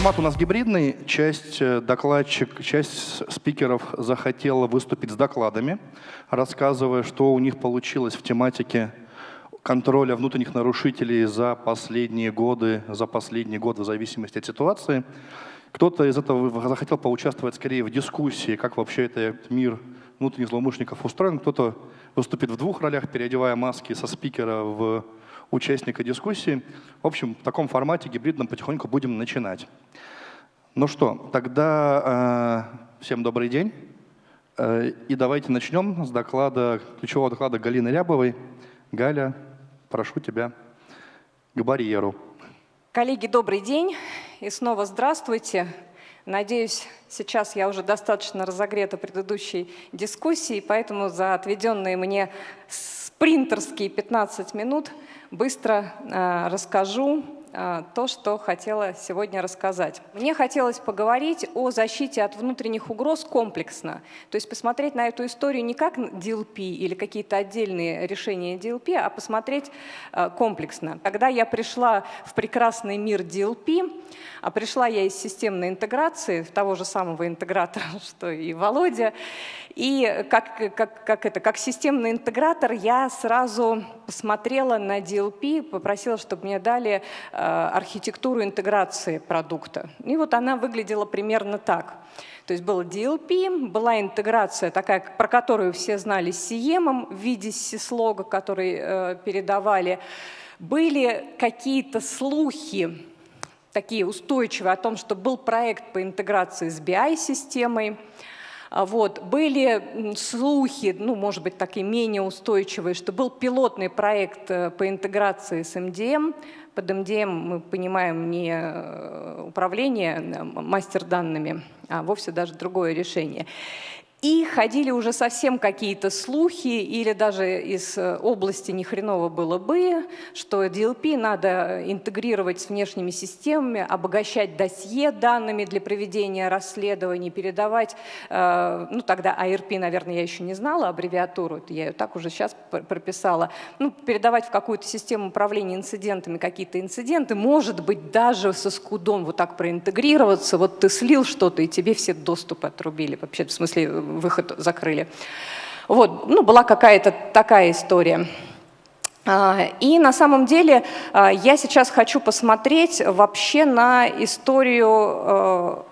формат у нас гибридный. Часть э, докладчик, часть спикеров захотела выступить с докладами, рассказывая, что у них получилось в тематике контроля внутренних нарушителей за последние годы, за последний год в зависимости от ситуации. Кто-то из этого захотел поучаствовать скорее в дискуссии, как вообще этот мир внутренних злоумышленников устроен. Кто-то выступит в двух ролях, переодевая маски со спикера в участника дискуссии. В общем, в таком формате гибридном потихоньку будем начинать. Ну что, тогда э, всем добрый день. Э, и давайте начнем с доклада, ключевого доклада Галины Рябовой. Галя, прошу тебя к барьеру. Коллеги, добрый день и снова здравствуйте. Надеюсь, сейчас я уже достаточно разогрета предыдущей дискуссией, поэтому за отведенные мне спринтерские 15 минут быстро э, расскажу а, то, что хотела сегодня рассказать. Мне хотелось поговорить о защите от внутренних угроз комплексно, то есть посмотреть на эту историю не как DLP или какие-то отдельные решения DLP, а посмотреть а, комплексно. Когда я пришла в прекрасный мир DLP, а пришла я из системной интеграции, того же самого интегратора, что и Володя, и как, как, как, это, как системный интегратор я сразу посмотрела на DLP, попросила, чтобы мне дали э, архитектуру интеграции продукта. И вот она выглядела примерно так. То есть был DLP, была интеграция такая, про которую все знали с CM в виде сислога, который э, передавали. Были какие-то слухи, такие устойчивые, о том, что был проект по интеграции с BI-системой, вот. Были слухи, ну, может быть, такие менее устойчивые, что был пилотный проект э, по интеграции с МДМ. Под МДМ мы понимаем не э, управление э, мастер данными, а вовсе даже другое решение. И ходили уже совсем какие-то слухи, или даже из э, области ни хреново было бы, что DLP надо интегрировать с внешними системами, обогащать досье данными для проведения расследований, передавать, э, ну тогда ARP, наверное, я еще не знала аббревиатуру, я ее так уже сейчас прописала, ну, передавать в какую-то систему управления инцидентами какие-то инциденты, может быть, даже со скудом вот так проинтегрироваться, вот ты слил что-то, и тебе все доступы отрубили, вообще, в смысле, выход закрыли. Вот, ну, была какая-то такая история. А, и на самом деле а, я сейчас хочу посмотреть вообще на историю а,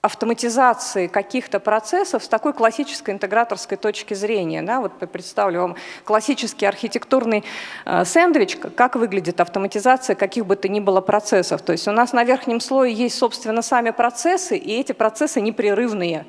автоматизации каких-то процессов с такой классической интеграторской точки зрения. Да, вот представлю вам классический архитектурный сэндвич, как выглядит автоматизация каких бы то ни было процессов. То есть у нас на верхнем слое есть, собственно, сами процессы, и эти процессы непрерывные.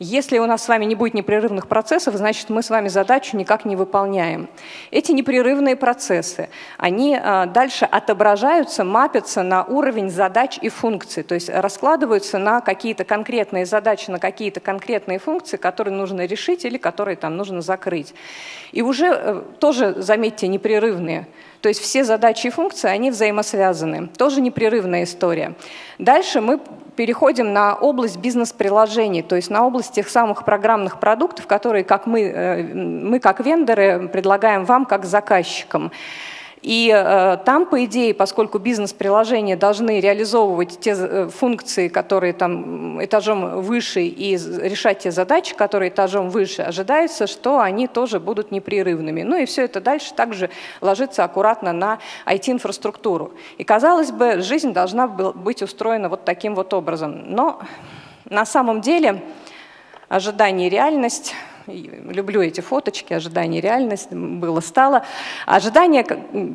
Если у нас с вами не будет непрерывных процессов, значит, мы с вами задачу никак не выполняем. Эти непрерывные процессы, они а, дальше отображаются, мапятся на уровень задач и функций, то есть раскладываются на какие-то конкретные задачи, на какие-то конкретные функции, которые нужно решить или которые там нужно закрыть. И уже э, тоже, заметьте, непрерывные. То есть все задачи и функции, они взаимосвязаны. Тоже непрерывная история. Дальше мы переходим на область бизнес-приложений, то есть на область тех самых программных продуктов, которые как мы, э, мы как вендоры предлагаем вам как заказчикам. И э, там, по идее, поскольку бизнес-приложения должны реализовывать те э, функции, которые там этажом выше, и решать те задачи, которые этажом выше, ожидается, что они тоже будут непрерывными. Ну и все это дальше также ложится аккуратно на IT-инфраструктуру. И, казалось бы, жизнь должна быть устроена вот таким вот образом. Но на самом деле ожидание реальность люблю эти фоточки, ожидание реальность было, стало. Ожидания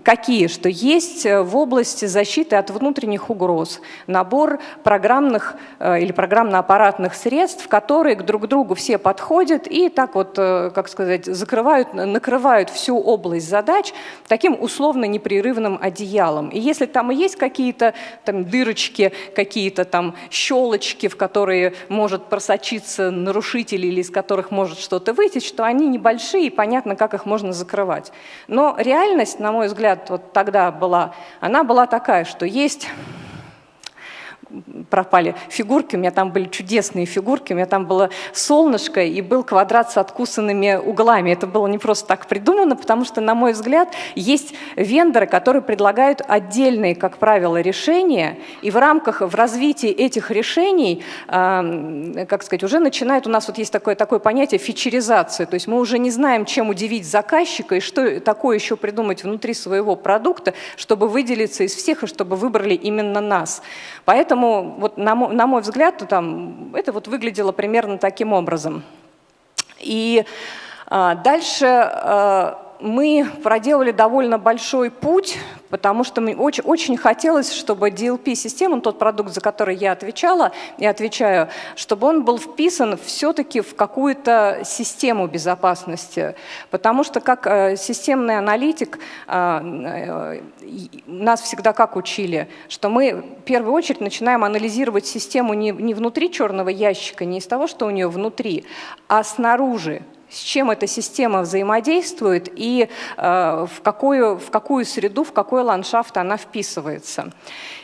какие? Что есть э, в области защиты от внутренних угроз набор программных э, или программно-аппаратных средств, которые друг к другу все подходят и так вот, э, как сказать, закрывают, накрывают всю область задач таким условно непрерывным одеялом. И если там и есть какие-то там дырочки, какие-то там щелочки, в которые может просочиться нарушитель или из которых может что-то что-то вытечь, что они небольшие, и понятно, как их можно закрывать. Но реальность, на мой взгляд, вот тогда была, она была такая, что есть пропали фигурки, у меня там были чудесные фигурки, у меня там было солнышко и был квадрат с откусанными углами. Это было не просто так придумано, потому что, на мой взгляд, есть вендоры, которые предлагают отдельные, как правило, решения, и в рамках, в развитии этих решений, э, как сказать, уже начинает, у нас вот есть такое, такое понятие фичеризация, то есть мы уже не знаем, чем удивить заказчика и что такое еще придумать внутри своего продукта, чтобы выделиться из всех и чтобы выбрали именно нас. Поэтому, вот, на, мой, на мой взгляд, там, это вот выглядело примерно таким образом. И а, дальше а, мы проделали довольно большой путь, потому что мне очень, очень хотелось, чтобы DLP-система, тот продукт, за который я отвечала и отвечаю, чтобы он был вписан все-таки в какую-то систему безопасности. Потому что как э, системный аналитик э, э, нас всегда как учили, что мы в первую очередь начинаем анализировать систему не, не внутри черного ящика, не из того, что у нее внутри, а снаружи с чем эта система взаимодействует и э, в, какую, в какую среду, в какой ландшафт она вписывается.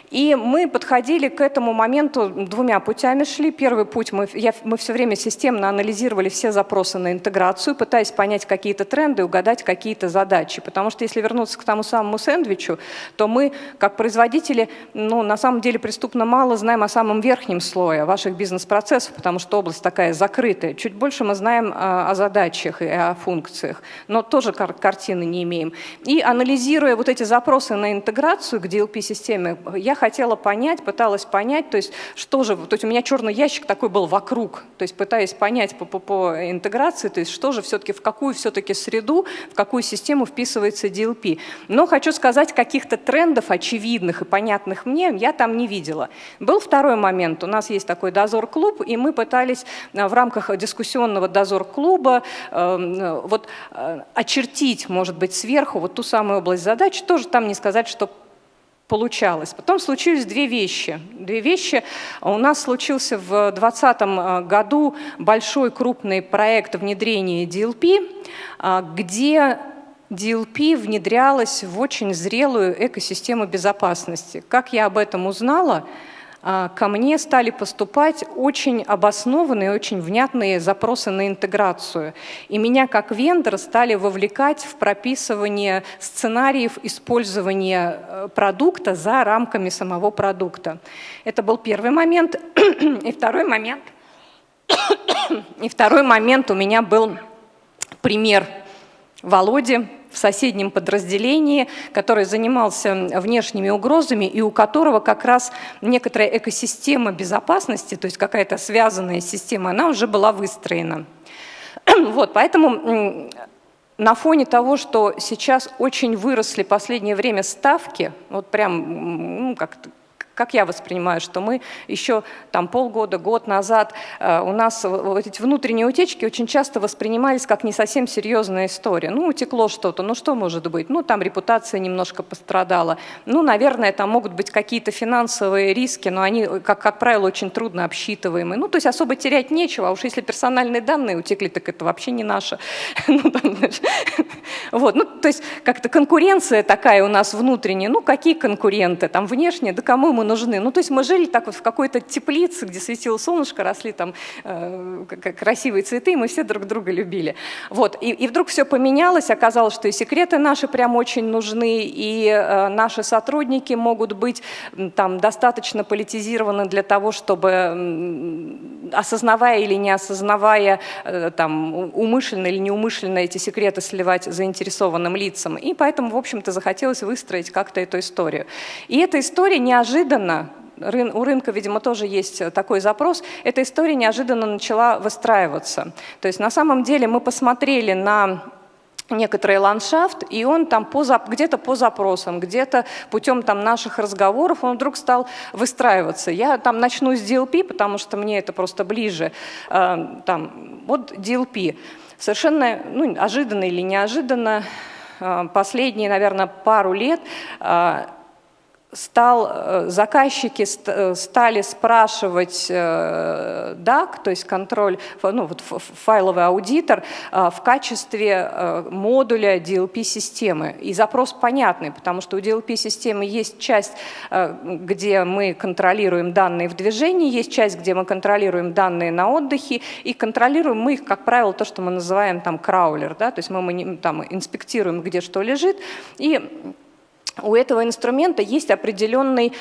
И мы подходили к этому моменту двумя путями шли. Первый путь, мы, я, мы все время системно анализировали все запросы на интеграцию, пытаясь понять какие-то тренды, угадать какие-то задачи. Потому что если вернуться к тому самому сэндвичу, то мы, как производители, ну, на самом деле преступно мало знаем о самом верхнем слое ваших бизнес-процессов, потому что область такая закрытая. Чуть больше мы знаем о, о задачах и о функциях, но тоже кар картины не имеем. И анализируя вот эти запросы на интеграцию к DLP-системе, я хотела понять, пыталась понять, то есть что же, то есть у меня черный ящик такой был вокруг, то есть пытаясь понять по, по, по интеграции, то есть что же все-таки, в какую все-таки среду, в какую систему вписывается DLP. Но хочу сказать, каких-то трендов очевидных и понятных мне я там не видела. Был второй момент, у нас есть такой дозор-клуб, и мы пытались э, в рамках дискуссионного дозор-клуба э, вот очертить, может быть, сверху вот ту самую область задач, тоже там не сказать, что получалось. Потом случились две вещи. Две вещи. У нас случился в 2020 э, году большой крупный проект внедрения DLP, э, где DLP внедрялась в очень зрелую экосистему безопасности. Как я об этом узнала? А, ко мне стали поступать очень обоснованные, очень внятные запросы на интеграцию. И меня как вендор стали вовлекать в прописывание сценариев использования э, продукта за рамками самого продукта. Это был первый момент. И второй момент, и второй момент у меня был пример Володи, в соседнем подразделении, который занимался внешними угрозами и у которого как раз некоторая экосистема безопасности, то есть какая-то связанная система, она уже была выстроена. Вот, поэтому на фоне того, что сейчас очень выросли последнее время ставки, вот прям ну, как как я воспринимаю, что мы еще там полгода, год назад э, у нас вот эти внутренние утечки очень часто воспринимались как не совсем серьезная история. Ну, утекло что-то, ну что может быть? Ну, там репутация немножко пострадала. Ну, наверное, там могут быть какие-то финансовые риски, но они, как, как правило, очень трудно обсчитываемые. Ну, то есть особо терять нечего, а уж если персональные данные утекли, так это вообще не наше. Ну, вот, ну, то есть как-то конкуренция такая у нас внутренняя. Ну, какие конкуренты? Там внешние, да кому мы нужны. Ну, то есть мы жили так вот в какой-то теплице, где светило солнышко, росли там э, красивые цветы, и мы все друг друга любили. Вот. И, и вдруг все поменялось, оказалось, что и секреты наши прям очень нужны, и э, наши сотрудники могут быть там достаточно политизированы для того, чтобы, осознавая или не осознавая, э, там, умышленно или неумышленно эти секреты сливать заинтересованным лицам. И поэтому, в общем-то, захотелось выстроить как-то эту историю. И эта история неожиданно неожиданно, у рынка, видимо, тоже есть такой запрос, эта история неожиданно начала выстраиваться. То есть на самом деле мы посмотрели на некоторый ландшафт, и он там где-то по запросам, где-то путем там наших разговоров он вдруг стал выстраиваться. Я там начну с DLP, потому что мне это просто ближе. Э, там, вот DLP. Совершенно ну, ожиданно или неожиданно, э, последние, наверное, пару лет э, стал, э, заказчики э, стали спрашивать DAC, э, то есть контроль, ну, вот файловый аудитор, в качестве модуля DLP-системы. И запрос понятный, потому что у DLP-системы есть часть, где мы контролируем данные в движении, есть часть, где мы контролируем данные на отдыхе, и контролируем мы их, как правило, то, что мы называем там краулер, да, то есть мы, мы там инспектируем, где что лежит, и у этого инструмента есть определенные,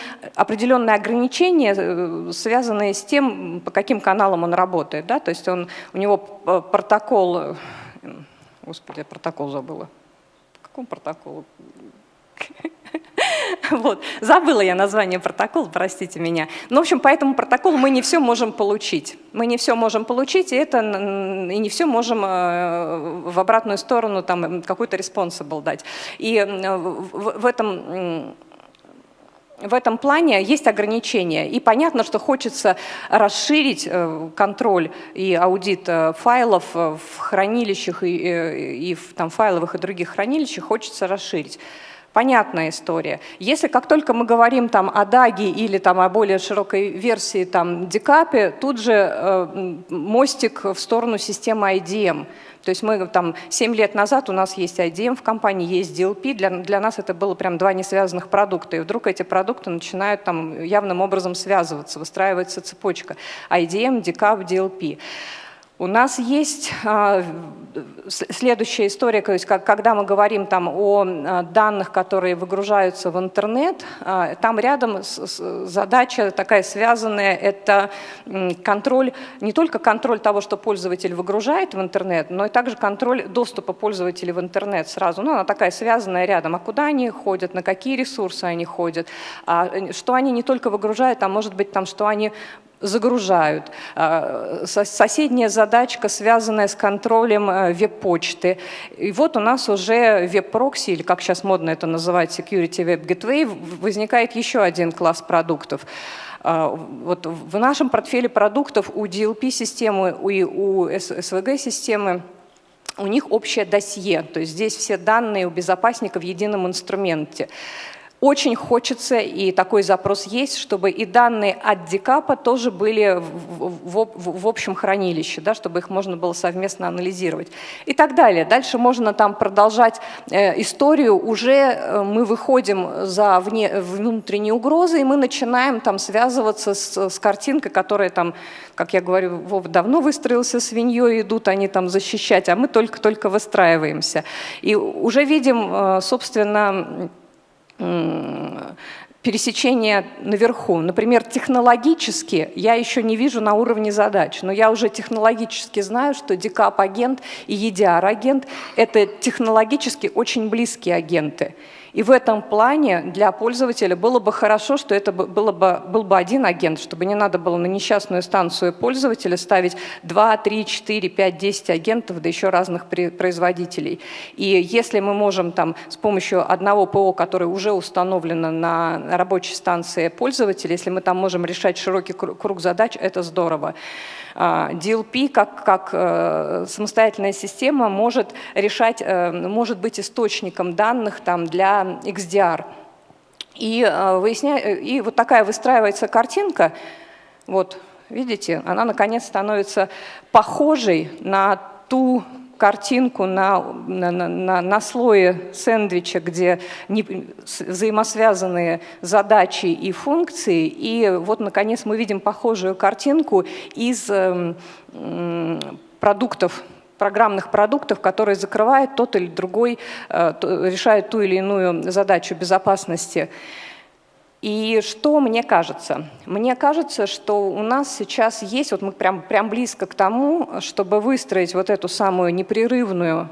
ограничения, э, связанные с тем, по каким каналам он работает. Да? То есть он, у него протокол... Э, господи, я протокол забыла. По какому протоколу? Вот. Забыла я название протокола, простите меня. Ну, в общем, по этому протоколу мы не все можем получить. Мы не все можем получить, и, это, и не все можем э, в обратную сторону там какой-то responsible дать. И в, в этом в этом плане есть ограничения. И понятно, что хочется расширить э, контроль и аудит э, файлов в хранилищах и, и в там, файловых и других хранилищах, хочется расширить понятная история. Если как только мы говорим там о DAG или там о более широкой версии там декапе, тут же э, мостик в сторону системы IDM. То есть мы там 7 лет назад у нас есть IDM в компании, есть DLP, для, для нас это было прям два несвязанных продукта, и вдруг эти продукты начинают там явным образом связываться, выстраивается цепочка IDM, DCAP, DLP. У нас есть а, следующая история, то есть когда мы говорим там о а, данных, которые выгружаются в интернет, а, там рядом задача такая связанная, это контроль, не только контроль того, что пользователь выгружает в интернет, но и также контроль доступа пользователей в интернет сразу. Ну, она такая связанная рядом, а куда они ходят, на какие ресурсы они ходят, а, что они не только выгружают, а может быть там, что они загружают. А, соседняя задачка, связанная с контролем э, веб-почты. И вот у нас уже веб-прокси, или как сейчас модно это называть, Security Web Gateway, возникает еще один класс продуктов. А, вот в нашем портфеле продуктов у DLP-системы и у SVG-системы у них общее досье, то есть здесь все данные у безопасника в едином инструменте. Очень хочется, и такой запрос есть, чтобы и данные от декапа тоже были в, в, в, в общем хранилище, да, чтобы их можно было совместно анализировать и так далее. Дальше можно там продолжать э, историю, уже э, мы выходим за вне, внутренние угрозы, и мы начинаем там связываться с, с картинкой, которая там, как я говорю, Вов давно выстроился свиньей, идут они там защищать, а мы только-только выстраиваемся. И уже видим, э, собственно, пересечения наверху. Например, технологически я еще не вижу на уровне задач, но я уже технологически знаю, что DCAP-агент и EDR-агент – это технологически очень близкие агенты. И в этом плане для пользователя было бы хорошо, что это было бы, был бы один агент, чтобы не надо было на несчастную станцию пользователя ставить 2, 3, 4, 5, 10 агентов, да еще разных производителей. И если мы можем там с помощью одного ПО, которое уже установлено на рабочей станции пользователя, если мы там можем решать широкий круг задач, это здорово. А, DLP как, как э, самостоятельная система может решать, э, может быть источником данных там, для XDR. И, э, выясня... и вот такая выстраивается картинка, вот, видите, она наконец становится похожей на ту картинку на, на, на, на слое сэндвича, где не, взаимосвязанные задачи и функции. И вот, наконец, мы видим похожую картинку из э, продуктов программных продуктов, которые закрывают тот или другой, э, решают ту или иную задачу безопасности. И что мне кажется? Мне кажется, что у нас сейчас есть, вот мы прям, прям близко к тому, чтобы выстроить вот эту самую непрерывную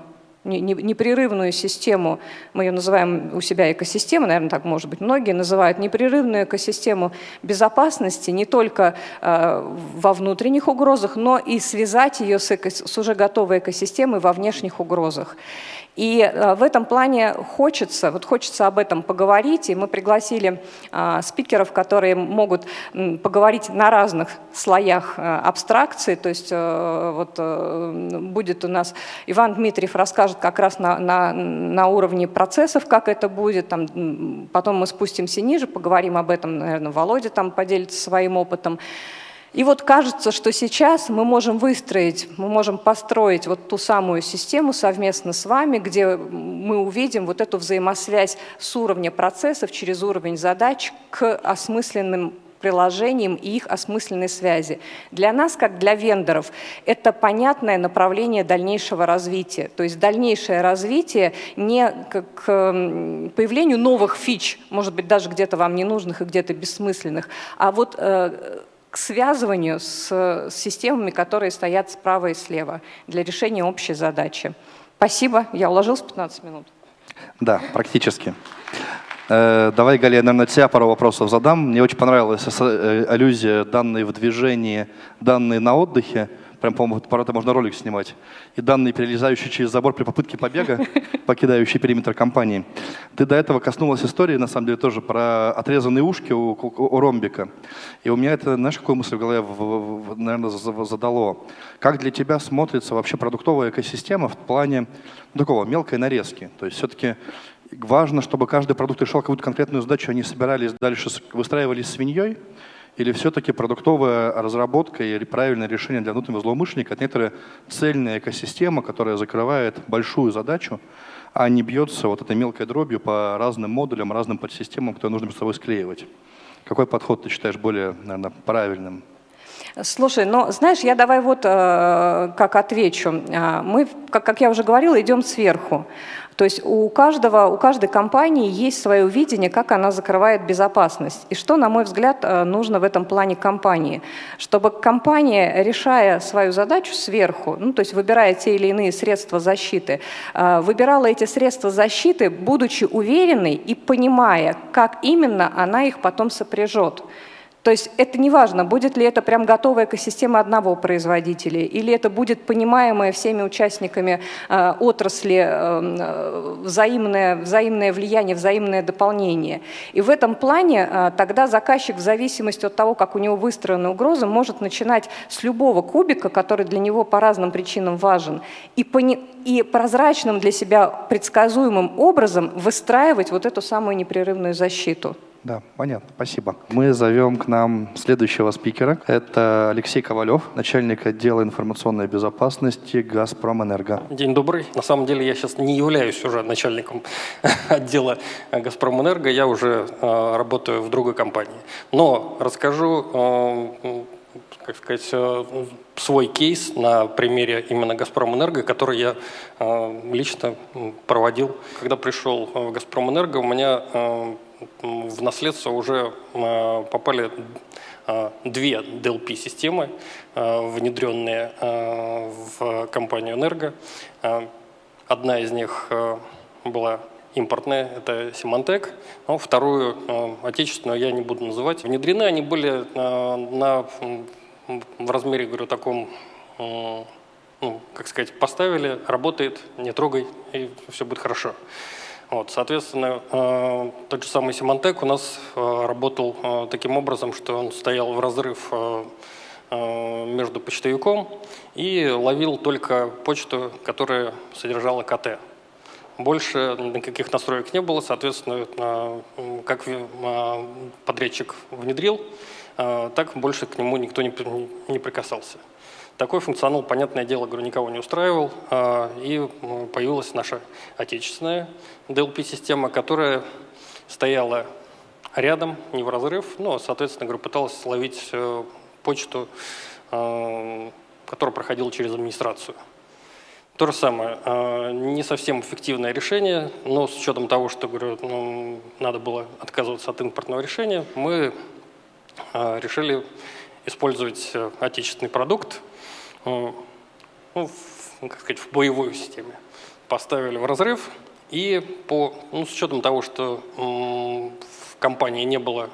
непрерывную систему, мы ее называем у себя экосистемой, наверное, так может быть, многие называют непрерывную экосистему безопасности не только э, во внутренних угрозах, но и связать ее с, эко, с уже готовой экосистемой во внешних угрозах. И э, в этом плане хочется, вот хочется об этом поговорить, и мы пригласили а, спикеров, которые могут поговорить на разных слоях э, абстракции, то есть э, вот будет у нас Иван Дмитриев расскажет как раз на, на, на уровне процессов, как это будет. Там, потом мы спустимся ниже, поговорим об этом, наверное, Володя там поделится своим опытом. И вот кажется, что сейчас мы можем выстроить, мы можем построить вот ту самую систему совместно с вами, где мы увидим вот эту взаимосвязь с уровня процессов через уровень задач к осмысленным приложениям и их осмысленной связи. Для нас, как для вендоров, это понятное направление дальнейшего развития. То есть дальнейшее развитие не к появлению новых фич, может быть, даже где-то вам ненужных и где-то бессмысленных, а вот э, к связыванию с, системами, которые стоят справа и слева для решения общей задачи. Спасибо. Я уложился 15 минут. Да, практически. Э, давай, Галя, я, наверное, тебя пару вопросов задам. Мне очень понравилась э, аллюзия данные в движении, данные на отдыхе. Прям, по-моему, про это можно ролик снимать. И данные, перелезающие через забор при попытке побега, покидающие периметр компании. Ты до этого коснулась истории, на самом деле, тоже про отрезанные ушки у, у, у ромбика. И у меня это, знаешь, какую мысль в голове, в, в, наверное, задало? Как для тебя смотрится вообще продуктовая экосистема в плане ну, такого мелкой нарезки? То есть все-таки важно, чтобы каждый продукт решал какую-то конкретную задачу, они собирались дальше, выстраивались свиньей, или все-таки продуктовая разработка и правильное решение для внутреннего злоумышленника – это некоторая цельная экосистема, которая закрывает большую задачу, а не бьется вот этой мелкой дробью по разным модулям, разным подсистемам, которые нужно между собой склеивать. Какой подход ты считаешь более, наверное, правильным? Слушай, ну, знаешь, я давай вот э, как отвечу. А, мы, как, как я уже говорила, идем сверху. То есть у, каждого, у каждой компании есть свое видение, как она закрывает безопасность. И что, на мой взгляд, э, нужно в этом плане компании? Чтобы компания, решая свою задачу сверху, ну, то есть выбирая те или иные средства защиты, э, выбирала эти средства защиты, будучи уверенной и понимая, как именно она их потом сопряжет. То есть это не важно, будет ли это прям готовая экосистема одного производителя, или это будет понимаемое всеми участниками э, отрасли э, взаимное, взаимное влияние, взаимное дополнение. И в этом плане э, тогда заказчик в зависимости от того, как у него выстроена угроза, может начинать с любого кубика, который для него по разным причинам важен, и, пони и прозрачным для себя предсказуемым образом выстраивать вот эту самую непрерывную защиту. Да, понятно, спасибо. Мы зовем к нам следующего спикера. Это Алексей Ковалев, начальник отдела информационной безопасности «Газпромэнерго». День добрый. На самом деле я сейчас не являюсь уже начальником отдела «Газпромэнерго», я уже э, работаю в другой компании. Но расскажу, э, как сказать, э, свой кейс на примере именно «Газпромэнерго», который я э, лично проводил. Когда пришел в «Газпромэнерго», у меня э, в наследство уже э, попали э, две DLP-системы, э, внедренные в компанию «Энерго». Одна из них была импортная, это Symantec, но вторую, отечественную, я не буду называть. Внедрены они были на, в размере, говорю, таком, ну, как сказать, поставили, работает, не трогай, и все будет хорошо. Вот, соответственно, э, тот же самый Симантек у нас э, работал э, таким образом, что он стоял в разрыв между почтовиком и ловил только почту, которая содержала КТ. Больше никаких настроек не было, соответственно, как подрядчик внедрил, так больше к нему никто не прикасался. Такой функционал, понятное дело, говорю, никого не устраивал, а, и появилась наша отечественная DLP-система, которая стояла рядом, не в разрыв, но, соответственно, говорю, пыталась ловить э, почту, а, которая проходила через администрацию. То же самое, а, не совсем эффективное решение, но с учетом того, что говорю, ну, надо было отказываться от импортного решения, мы решили использовать э, отечественный продукт, ну, в, как сказать, в боевой системе. Поставили в разрыв, и по, ну, с учетом того, что в компании не было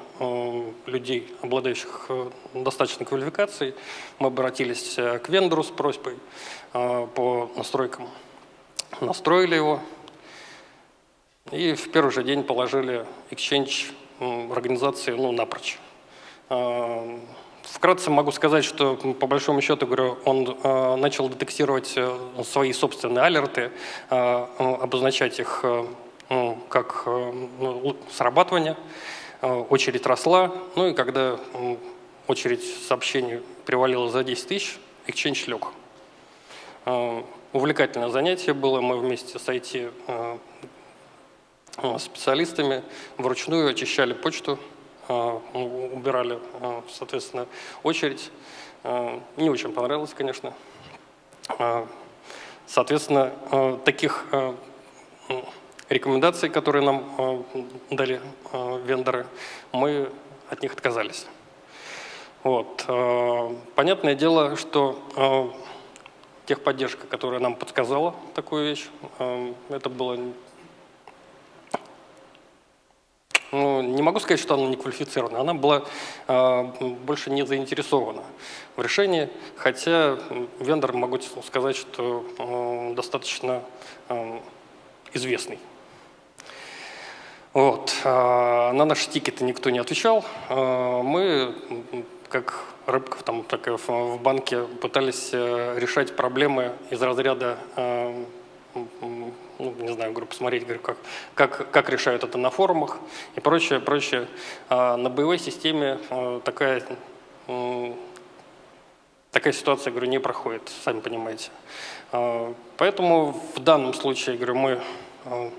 людей, обладающих э, достаточной квалификацией, мы обратились э, к вендору с просьбой э, по настройкам. Настроили его, и в первый же день положили Exchange организации ну, напрочь. Вкратце могу сказать, что по большому счету, говорю, он э, начал детектировать э, свои собственные алерты, э, обозначать их э, как э, ну, срабатывание. Э, очередь росла, ну и когда э, очередь сообщений привалила за 10 тысяч, Exchange лег. Э, увлекательное занятие было, мы вместе с IT э, э, специалистами вручную очищали почту, убирали, э, соответственно, очередь. Э, не очень понравилось, конечно. Соответственно, таких рекомендаций, которые нам дали вендоры, мы от них отказались. Вот. Понятное дело, что техподдержка, которая нам подсказала такую вещь, это было ну, не могу сказать, что она не квалифицирована, она была э, больше не заинтересована в решении, хотя вендор, могу сказать, что э, достаточно э, известный. Вот. А на наши тикеты никто не отвечал. Мы, как рыбков там, так и в банке, пытались решать проблемы из разряда не знаю, говорю, посмотреть, говорю, как, как, как решают это на форумах и прочее, прочее. А на боевой системе а, такая, такая ситуация, говорю, не проходит, сами понимаете. А, поэтому в данном случае, говорю, мы а,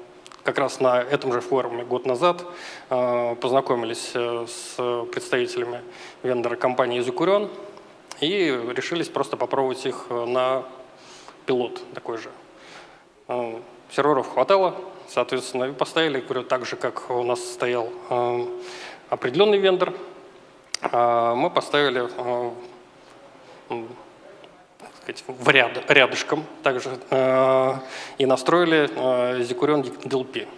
как раз на этом же форуме год назад познакомились э, с представителями вендора компании «Изукурен» и решились просто попробовать их на пилот такой же серверов хватало, соответственно, и поставили, говорю, так же, как у нас стоял э, определенный вендор, э, мы поставили э, в ряд, рядышком. Также э, и настроили э, Zikuron DLP.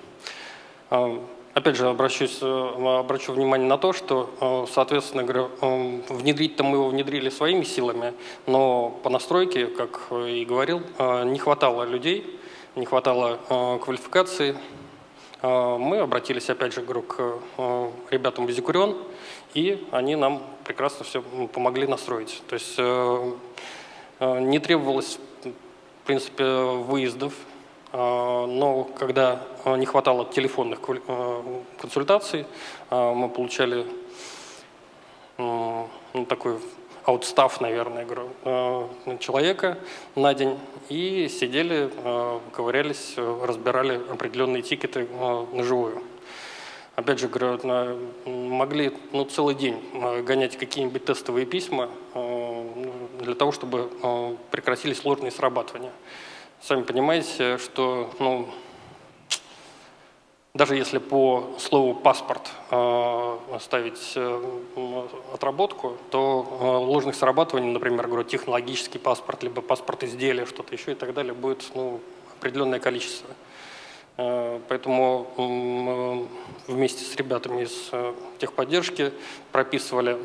Э, опять же, обращусь, обращу внимание на то, что, соответственно, говорю, внедрить-то мы его внедрили своими силами, но по настройке, как и говорил, не хватало людей, не хватало э, квалификации. Э, мы обратились, опять же, к э, ребятам из Зикурион, и они нам прекрасно все помогли настроить. То есть не требовалось, в принципе, выездов, но когда не хватало телефонных консультаций, мы получали такой аутстав, наверное, э, человека на день и сидели, э, ковырялись, разбирали определенные тикеты э, на живую. Опять же, говорю, могли ну, целый день гонять какие-нибудь тестовые письма для того, чтобы прекратились сложные срабатывания. Сами понимаете, что ну, даже если по слову «паспорт» э, ставить э, отработку, то э, ложных срабатываний, например, говорю, технологический паспорт, либо паспорт изделия, что-то еще и так далее, будет ну, определенное количество. Поэтому вместе с ребятами из техподдержки прописывали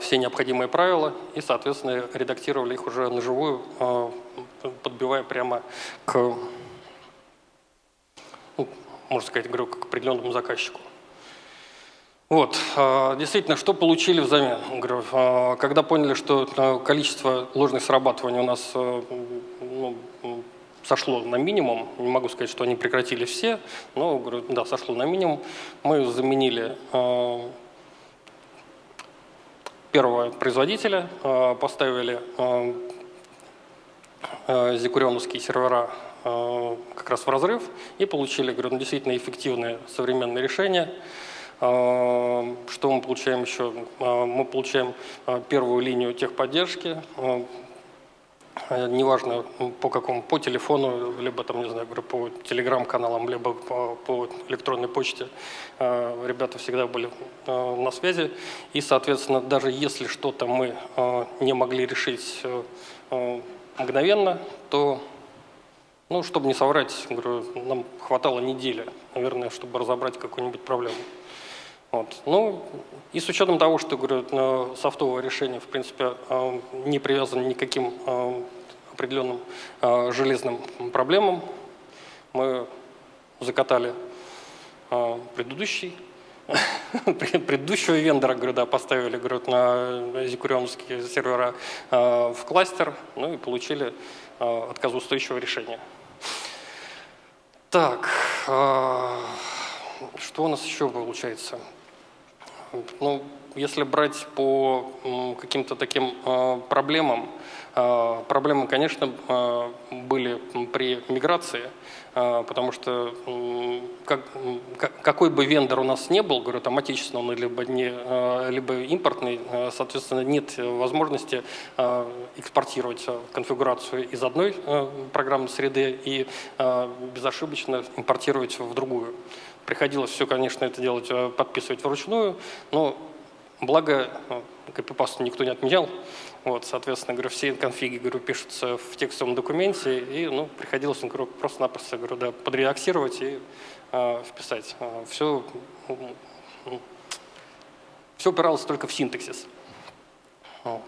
все необходимые правила и, соответственно, редактировали их уже на живую, подбивая прямо к можно сказать, говорю, к определенному заказчику. Вот, а, действительно, что получили взамен? А, когда поняли, что а, количество ложных срабатываний у нас ну, сошло на минимум, не могу сказать, что они прекратили все, но, говорю, да, сошло на минимум, мы заменили первого производителя, поставили зикурионовские сервера как раз в разрыв и получили, говорю, ну, действительно эффективное современное решение. Э, что мы получаем еще? Э, мы получаем первую линию техподдержки, неважно по какому, по телефону, либо там, не знаю, говорю, по телеграм-каналам, либо по, по электронной почте. Ребята всегда были на связи. И, соответственно, даже если что-то мы не могли решить мгновенно, то ну, чтобы не соврать, говорю, нам хватало недели, наверное, чтобы разобрать какую-нибудь проблему. Вот. Ну, и с учетом того, что, говорю, софтовое решение, в принципе, а, не привязано ни к каким а, определенным а, железным проблемам, мы закатали предыдущий предыдущего вендора, говорю, да, поставили, говорю, на зикурионские сервера в кластер, ну и получили отказоустойчивое решение. Так, что у нас еще получается? Ну, если брать по каким-то таким э, проблемам, э, проблемы, конечно, были при миграции, потому что как, какой бы вендор у нас не был, говорю, там отечественный либо, не, либо импортный, соответственно, нет возможности экспортировать конфигурацию из одной программной среды и безошибочно импортировать в другую. Приходилось все, конечно, это делать, подписывать вручную, но Благо, ну, копипасту никто не отменял. Вот, соответственно, говорю, все конфиги говорю, пишутся в текстовом документе, и ну, приходилось говорю, просто-напросто говорю, да, подредактировать и э, вписать. Все, ну, все упиралось только в синтаксис. Вот.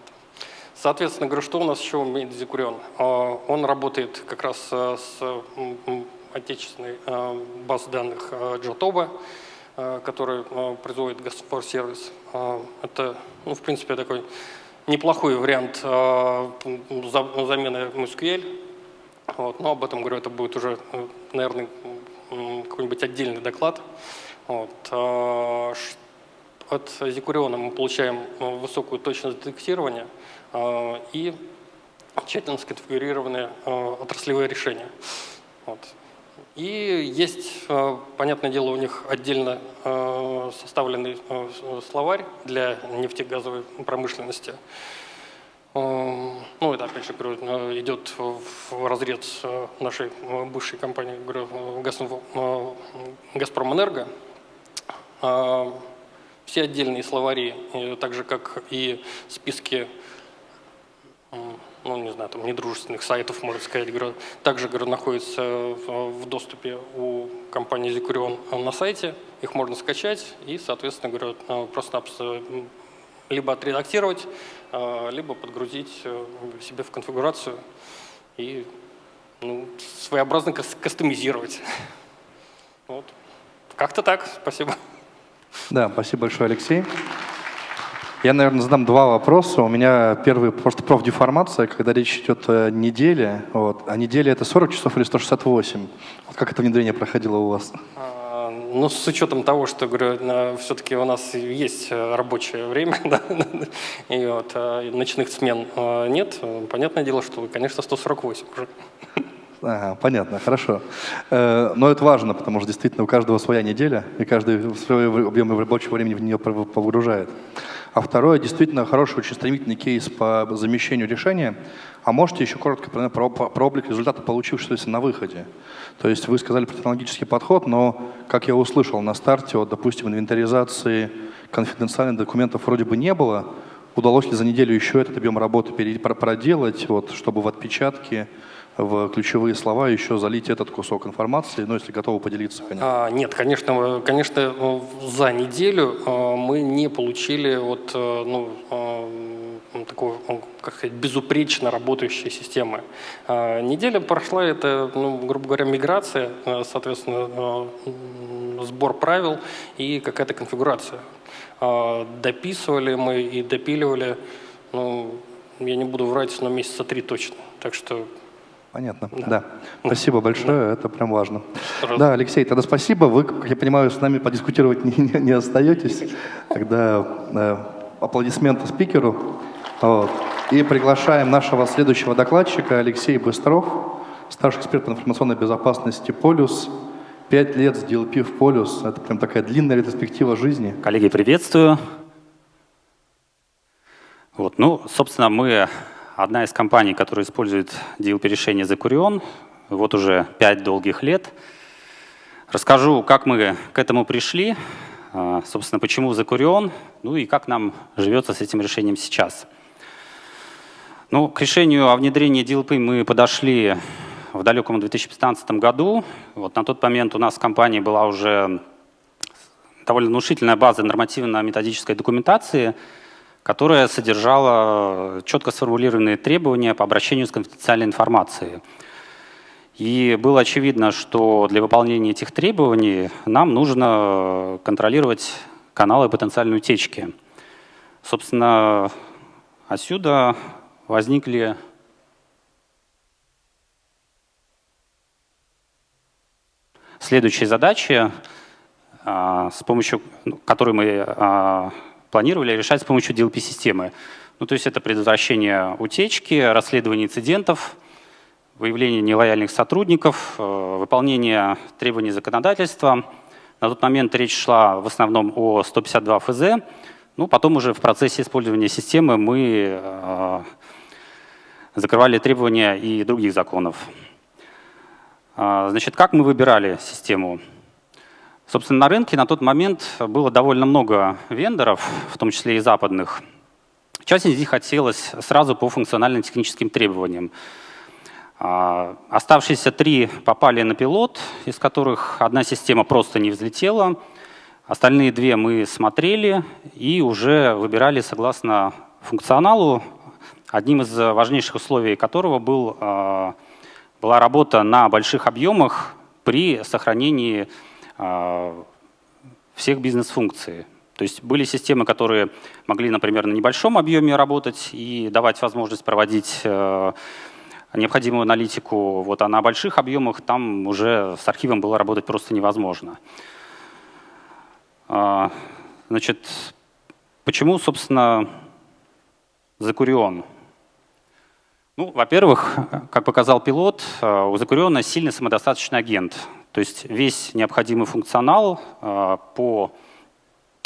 Соответственно, говорю, что у нас еще умеет Зикурион? Он работает как раз с отечественной базой данных Jotoba, который производит Gastfor сервис. Э, это, ну, в принципе, такой неплохой вариант замены MySQL. Вот, но об этом, говорю, это будет уже, наверное, какой-нибудь отдельный доклад. Вот. От Зикуриона мы получаем высокую точность детектирования и тщательно сконфигурированные отраслевые решения. Вот. И есть, э, понятное дело, у них отдельно э, составленный э, словарь для нефтегазовой промышленности. Ну, это, опять же, идет в разрез нашей бывшей компании «Газпромэнерго». Все отдельные словари, так же, как и списки ну, не знаю, там, недружественных сайтов, можно сказать, также находится в доступе у компании Zikurion на сайте. Их можно скачать и, соответственно, говорю, э, просто либо отредактировать, э, либо подгрузить э, себе в конфигурацию и ну, своеобразно кастомизировать. Вот. Как-то так. Спасибо. Да, спасибо большое, Алексей. Я, наверное, задам два вопроса. У меня первый просто профдеформация, когда речь идет о неделе. Вот. А неделя это 40 часов или 168? Вот как это внедрение проходило у вас? А, ну, с учетом того, что, говорю, все-таки у нас есть э, рабочее время, да, и вот, а ночных смен а, нет, понятное дело, что, конечно, 148 уже. Ага, понятно, хорошо. Э, но это важно, потому что действительно у каждого своя неделя, и каждый свой объем рабочего времени в нее погружает. А второе, действительно хороший, очень стремительный кейс по замещению решения. А можете еще коротко про, про, про облик результата получившегося на выходе? То есть вы сказали про технологический подход, но, как я услышал на старте, вот, допустим, инвентаризации конфиденциальных документов вроде бы не было. Удалось ли за неделю еще этот объем работы проделать, вот, чтобы в отпечатке в ключевые слова еще залить этот кусок информации, ну, если готовы поделиться, конечно. А, нет, конечно, конечно, за неделю а, мы не получили вот, э, ну, а, такой, как сказать, безупречно работающей системы. А, неделя прошла, это, ну, грубо говоря, миграция, э, соответственно, э, сбор правил и какая-то конфигурация. Дописывали мы и допиливали, ну, я не буду врать, но месяца три точно. Так что Понятно, да. да. Спасибо большое, да. это прям важно. Пожалуйста. Да, Алексей, тогда спасибо. Вы, как я понимаю, с нами подискутировать не, не, не остаетесь. Тогда э, аплодисменты спикеру. Вот. И приглашаем нашего следующего докладчика Алексей Быстров, старший эксперт по информационной безопасности «Полюс». Пять лет с DLP в «Полюс». Это прям такая длинная ретроспектива жизни. Коллеги, приветствую. Вот, ну, собственно, мы одна из компаний, которая использует DLP-решение Zakurion вот уже пять долгих лет. Расскажу, как мы к этому пришли, а, собственно, почему Zakurion, ну и как нам живется с этим решением сейчас. Ну, к решению о внедрении DLP мы подошли в далеком 2015 году. Вот на тот момент у нас в компании была уже довольно внушительная база нормативно-методической документации – которая содержала четко сформулированные требования по обращению с конфиденциальной информацией. И было очевидно, что для выполнения этих требований нам нужно контролировать каналы потенциальной утечки. Собственно, отсюда возникли следующие задачи, а, с помощью, ну, которые мы а, планировали решать с помощью DLP-системы. Ну, то есть это предотвращение утечки, расследование инцидентов, выявление нелояльных сотрудников, э, выполнение требований законодательства. На тот момент речь шла в основном о 152 ФЗ. Ну, потом уже в процессе использования системы мы э, закрывали требования и других законов. А, значит, как мы выбирали систему? Собственно, на рынке на тот момент было довольно много вендоров, в том числе и западных. Часть из них хотелось сразу по функционально-техническим требованиям. А, оставшиеся три попали на пилот, из которых одна система просто не взлетела. Остальные две мы смотрели и уже выбирали согласно функционалу, одним из важнейших условий которого был, а, была работа на больших объемах при сохранении всех бизнес-функций. То есть были системы, которые могли, например, на небольшом объеме работать и давать возможность проводить э, необходимую аналитику, вот, а на больших объемах там уже с архивом было работать просто невозможно. А, значит, почему, собственно, Закурион? Ну, во-первых, как показал пилот, э, у Закуриона сильный самодостаточный агент. То есть весь необходимый функционал э, по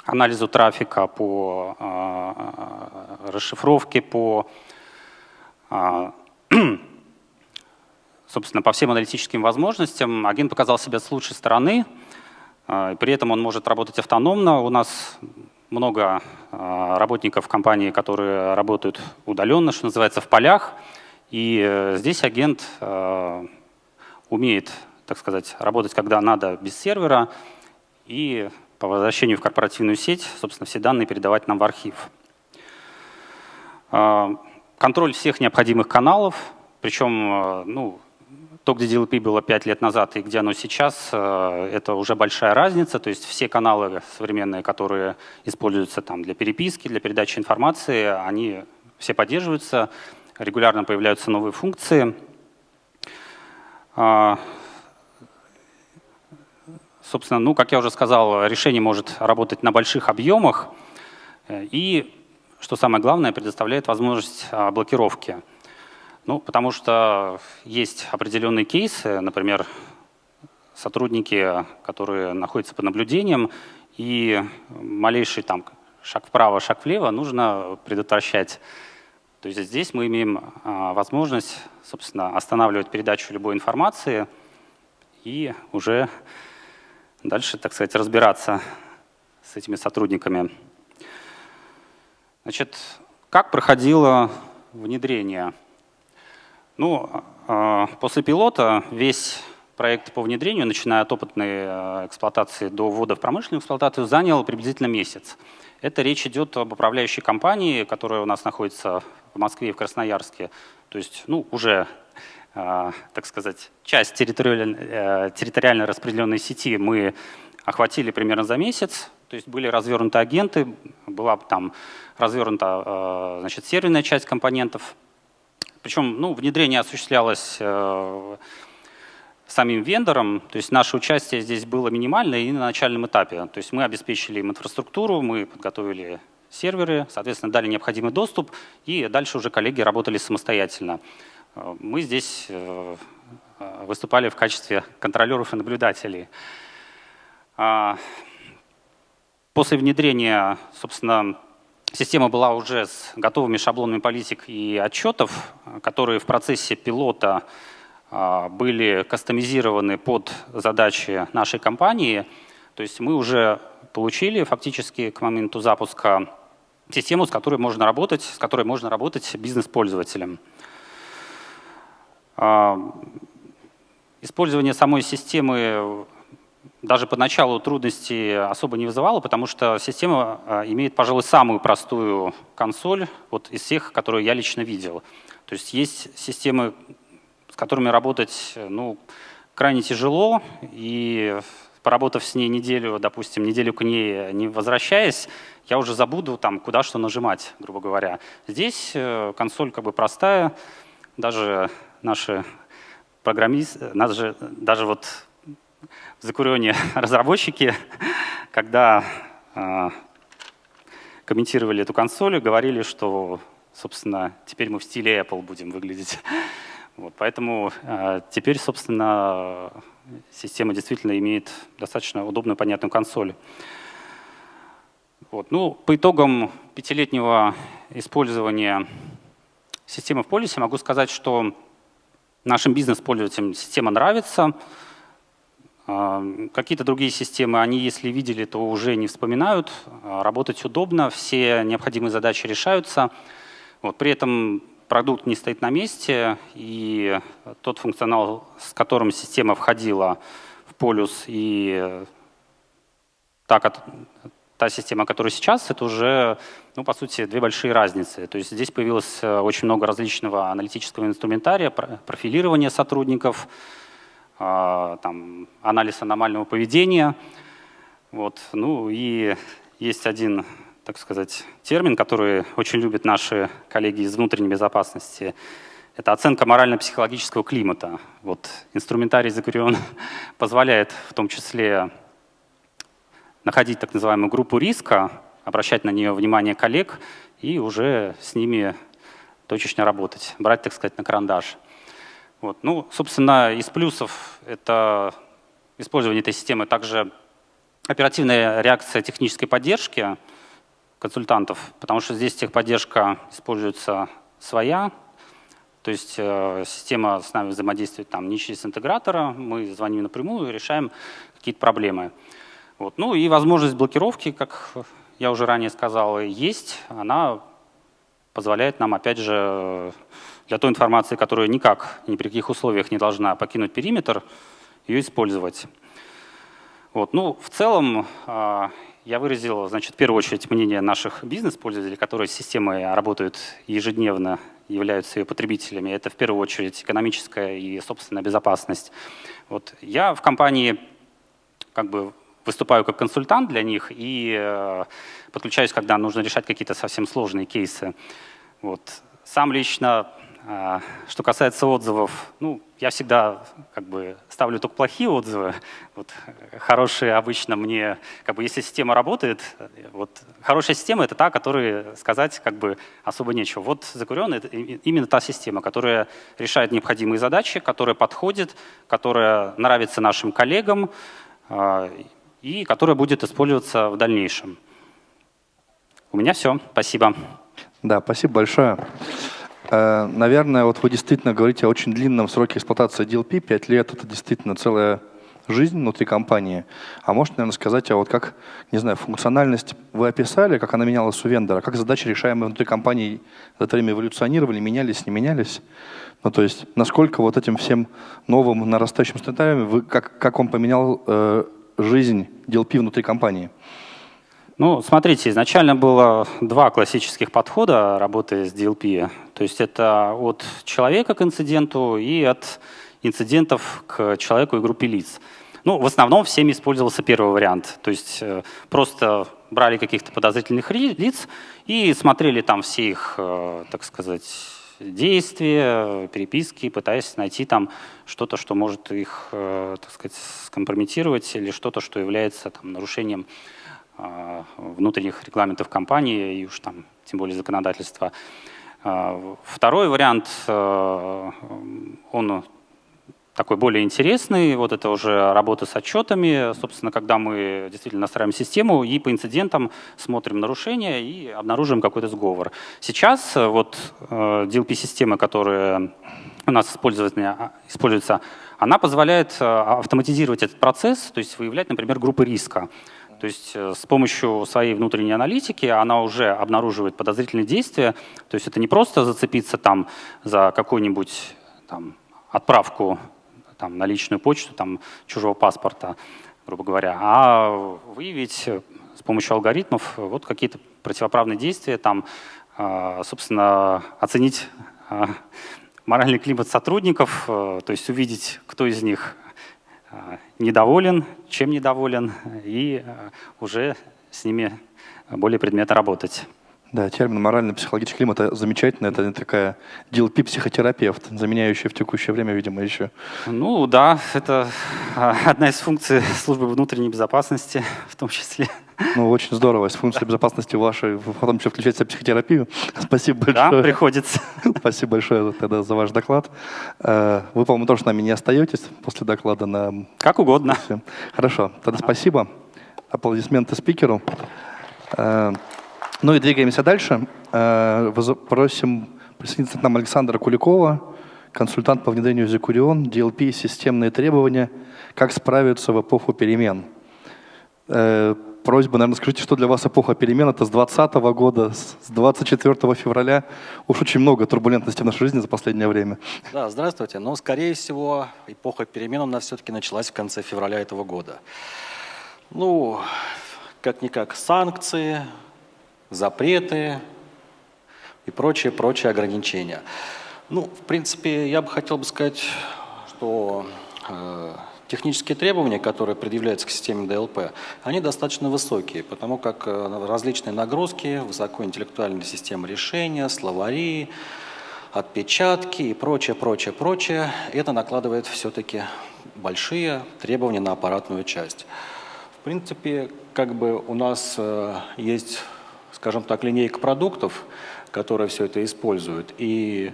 анализу трафика, по э, расшифровке, по, собственно, по всем аналитическим возможностям агент показал себя с лучшей стороны. При этом он может работать автономно. У нас много работников компании, которые работают удаленно, что называется, в полях. И э, здесь агент э, умеет, так сказать, работать, когда надо, без сервера, и по возвращению в корпоративную сеть, собственно, все данные передавать нам в архив. Э, контроль всех необходимых каналов, причем ну, то, где DLP было 5 лет назад и где оно сейчас, это уже большая разница. То есть все каналы современные, которые используются там, для переписки, для передачи информации, они все поддерживаются регулярно появляются новые функции. Собственно, ну, как я уже сказал, решение может работать на больших объемах и, что самое главное, предоставляет возможность а, блокировки. Ну, потому что есть определенные кейсы, например, сотрудники, которые находятся под наблюдением, и малейший там шаг вправо, шаг влево нужно предотвращать то есть здесь мы имеем а, возможность, собственно, останавливать передачу любой информации и уже дальше, так сказать, разбираться с этими сотрудниками. Значит, как проходило внедрение? Ну, а, после пилота весь проект по внедрению, начиная от опытной а, эксплуатации до ввода в промышленную эксплуатацию, занял приблизительно месяц. Это речь идет об управляющей компании, которая у нас находится в Москве и в Красноярске. То есть, ну, уже, э, так сказать, часть территориально, э, территориально распределенной сети мы охватили примерно за месяц. То есть были развернуты агенты, была там развернута э, значит, серверная часть компонентов. Причем ну, внедрение осуществлялось э, самим вендором, то есть наше участие здесь было минимальное и на начальном этапе. То есть мы обеспечили им инфраструктуру, мы подготовили серверы, соответственно, дали необходимый доступ, и дальше уже коллеги работали самостоятельно. Мы здесь э, выступали в качестве контролеров и наблюдателей. А, после внедрения, собственно, система была уже с готовыми шаблонами политик и отчетов, которые в процессе пилота а, были кастомизированы под задачи нашей компании. То есть мы уже получили фактически к моменту запуска систему, с которой можно работать, с которой можно работать бизнес-пользователям. А, использование самой системы даже поначалу трудностей особо не вызывало, потому что система а, имеет, пожалуй, самую простую консоль вот из всех, которые я лично видел. То есть есть системы, с которыми работать ну, крайне тяжело, и поработав с ней неделю, допустим, неделю к ней не возвращаясь, я уже забуду, там, куда что нажимать, грубо говоря. Здесь э, консоль как бы простая, даже наши программисты, даже, даже вот в Закурионе разработчики, когда э, комментировали эту консоль, говорили, что, собственно, теперь мы в стиле Apple будем выглядеть. Вот, поэтому э, теперь, собственно, система действительно имеет достаточно удобную, понятную консоль. Вот, ну, по итогам пятилетнего использования системы в полисе могу сказать, что нашим бизнес-пользователям система нравится. Э, какие-то другие системы, они, если видели, то уже не вспоминают. Э, работать удобно, все необходимые задачи решаются. Вот, при этом продукт не стоит на месте, и тот функционал, с которым система входила в полюс, и та, та система, которая сейчас, это уже, ну, по сути, две большие разницы. То есть здесь появилось э, очень много различного аналитического инструментария, профилирования сотрудников, а, там, анализ аномального поведения. Вот. Ну и есть один так сказать, термин, который очень любят наши коллеги из внутренней безопасности. Это оценка морально-психологического климата. Вот инструментарий Закурион позволяет в том числе находить так называемую группу риска, обращать на нее внимание коллег и уже с ними точечно работать, брать, так сказать, на карандаш. Вот. Ну, собственно, из плюсов это использование этой системы также оперативная реакция технической поддержки – консультантов, потому что здесь техподдержка используется своя, то есть э, система с нами взаимодействует там не через интегратора, мы звоним напрямую и решаем какие-то проблемы. Вот. Ну и возможность блокировки, как я уже ранее сказал, есть. Она позволяет нам, опять же, для той информации, которая никак, ни при каких условиях не должна покинуть периметр, ее использовать. Вот. Ну, в целом, а, я выразил, значит, в первую очередь мнение наших бизнес-пользователей, которые с системой работают ежедневно, являются ее потребителями. Это в первую очередь экономическая и собственная безопасность. Вот. Я в компании как бы выступаю как консультант для них и э, подключаюсь, когда нужно решать какие-то совсем сложные кейсы. Вот. Сам лично а, что касается отзывов, ну, я всегда как бы ставлю только плохие отзывы. Вот, хорошие обычно мне, как бы, если система работает, вот, хорошая система — это та, которой сказать как бы особо нечего. Вот закуренный — это именно та система, которая решает необходимые задачи, которая подходит, которая нравится нашим коллегам э, и которая будет использоваться в дальнейшем. У меня все. Спасибо. Да, спасибо большое. Э, наверное, вот вы действительно говорите о очень длинном сроке эксплуатации DLP. Пять лет — это действительно целая жизнь внутри компании. А можете, наверное, сказать, а вот как, не знаю, функциональность вы описали, как она менялась у вендора, как задачи, решаемые внутри компании, за это время эволюционировали, менялись, не менялись? Ну, то есть, насколько вот этим всем новым нарастающим сценариям, вы, как, как он поменял э, жизнь DLP внутри компании? Ну, смотрите, изначально было два классических подхода работы с DLP. То есть это от человека к инциденту и от инцидентов к человеку и группе лиц. Ну, в основном всеми использовался первый вариант. То есть э, просто брали каких-то подозрительных лиц и смотрели там все их, э, так сказать, действия, переписки, пытаясь найти там что-то, что может их, э, так сказать, скомпрометировать или что-то, что является там, нарушением а, внутренних регламентов компании и уж там тем более законодательства. А, второй вариант, э, он такой более интересный, вот это уже работа с отчетами, собственно, когда мы действительно настраиваем систему и по инцидентам смотрим нарушения и обнаруживаем какой-то сговор. Сейчас э, вот э, DLP-система, которая у нас используется, используется, она позволяет автоматизировать этот процесс, то есть выявлять, например, группы риска. То есть э, с помощью своей внутренней аналитики она уже обнаруживает подозрительные действия. То есть это не просто зацепиться там за какую-нибудь отправку там, на личную почту там, чужого паспорта, грубо говоря, а выявить с помощью алгоритмов вот какие-то противоправные действия, там, а, собственно, оценить моральный климат сотрудников, э, то есть увидеть, кто из них недоволен, чем недоволен, и уже с ними более предметно работать. Да, термин морально-психологический климат – это замечательно. Это такая DLP-психотерапевт, заменяющая в текущее время, видимо, еще. Ну да, это одна из функций службы внутренней безопасности в том числе. Ну, очень здорово. С функцией безопасности вашей потом еще включать психотерапию. Спасибо большое. Да, приходится. Спасибо большое тогда за ваш доклад. Э, вы, по-моему, тоже с нами не остаетесь после доклада на... Как угодно. Хорошо, тогда спасибо. Аплодисменты спикеру. Ну и двигаемся дальше. Э, просим присоединиться к нам Александра Куликова, консультант по внедрению Зекурион, DLP, системные требования, как справиться в эпоху перемен. Э, просьба, наверное, скажите, что для вас эпоха перемен? Это с 2020 года, с 24 февраля. Уж очень много турбулентности в нашей жизни за последнее время. Да, здравствуйте. Но, скорее всего, эпоха перемен у нас все-таки началась в конце февраля этого года. Ну, как-никак санкции, запреты и прочие-прочие ограничения. Ну, в принципе, я бы хотел бы сказать, что э, технические требования, которые предъявляются к системе DLP, они достаточно высокие, потому как э, различные нагрузки, высокоинтеллектуальные системы решения, словари, отпечатки и прочее, прочее, прочее, это накладывает все-таки большие требования на аппаратную часть. В принципе, как бы у нас э, есть скажем так, линейка продуктов, которая все это использует. И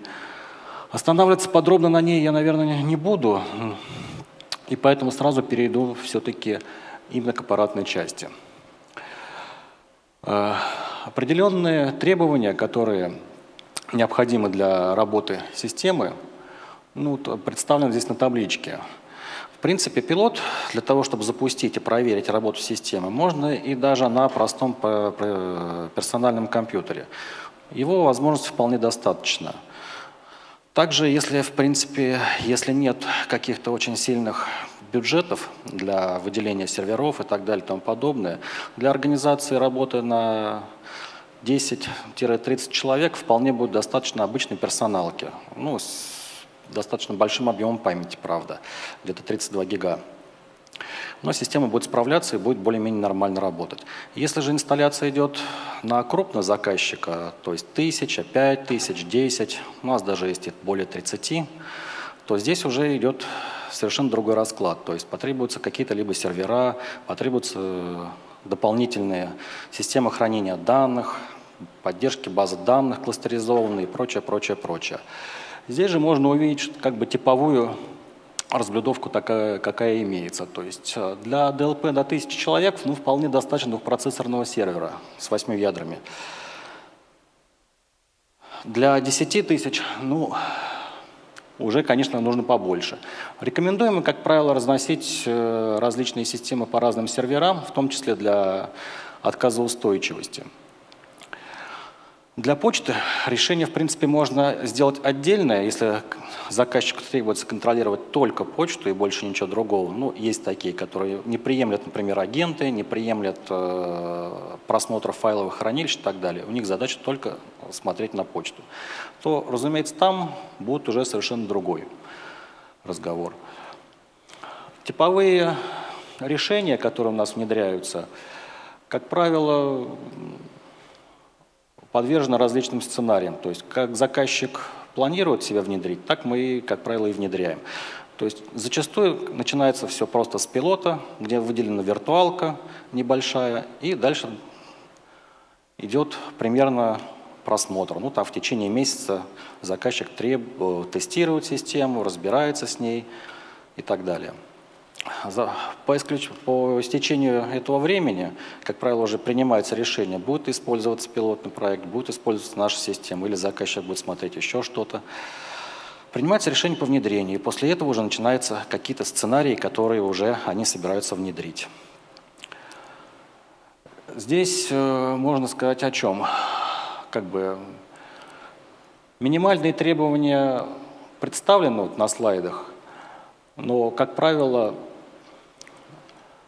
останавливаться подробно на ней я, наверное, не буду, и поэтому сразу перейду все-таки именно к аппаратной части. Э, определенные требования, которые необходимы для работы системы, ну, представлены здесь на табличке принципе, пилот для того, чтобы запустить и проверить работу системы, можно и даже на простом персональном компьютере. Его возможности вполне достаточно. Также, если, в принципе, если нет каких-то очень сильных бюджетов для выделения серверов и так далее и тому подобное, для организации работы на 10-30 человек вполне будет достаточно обычной персоналки. Ну, достаточно большим объемом памяти, правда, где-то 32 гига. Но система будет справляться и будет более-менее нормально работать. Если же инсталляция идет на крупного заказчика, то есть тысяча, пять тысяч, десять, у нас даже есть более 30, то здесь уже идет совершенно другой расклад. То есть потребуются какие-то либо сервера, потребуются дополнительные системы хранения данных, поддержки базы данных кластеризованные и прочее, прочее, прочее. Здесь же можно увидеть как бы типовую разблюдовку такая, какая имеется. То есть э, для DLP до 1000 человек ну, вполне достаточно двухпроцессорного сервера с 8 ядрами. Для 10 тысяч, ну, уже, конечно, нужно побольше. Рекомендуем, как правило, разносить э, различные системы по разным серверам, в том числе для отказоустойчивости. Для почты решение, в принципе, можно сделать отдельное, если заказчику требуется контролировать только почту и больше ничего другого. Ну, есть такие, которые не приемлят, например, агенты, не приемлят э, просмотр файловых хранилищ и так далее. У них задача только смотреть на почту. То, разумеется, там будет уже совершенно другой разговор. Типовые решения, которые у нас внедряются, как правило, подвержена различным сценариям. То есть как заказчик планирует себя внедрить, так мы, как правило, и внедряем. То есть зачастую начинается все просто с пилота, где выделена виртуалка небольшая, и дальше идет примерно просмотр. Ну, там в течение месяца заказчик треб... Э, тестирует систему, разбирается с ней и так далее. По, исключ... по истечению этого времени, как правило, уже принимается решение, будет использоваться пилотный проект, будет использоваться наша система, или заказчик будет смотреть еще что-то. Принимается решение по внедрению, и после этого уже начинаются какие-то сценарии, которые уже они собираются внедрить. Здесь э, можно сказать о чем? Как бы минимальные требования представлены вот на слайдах, но, как правило,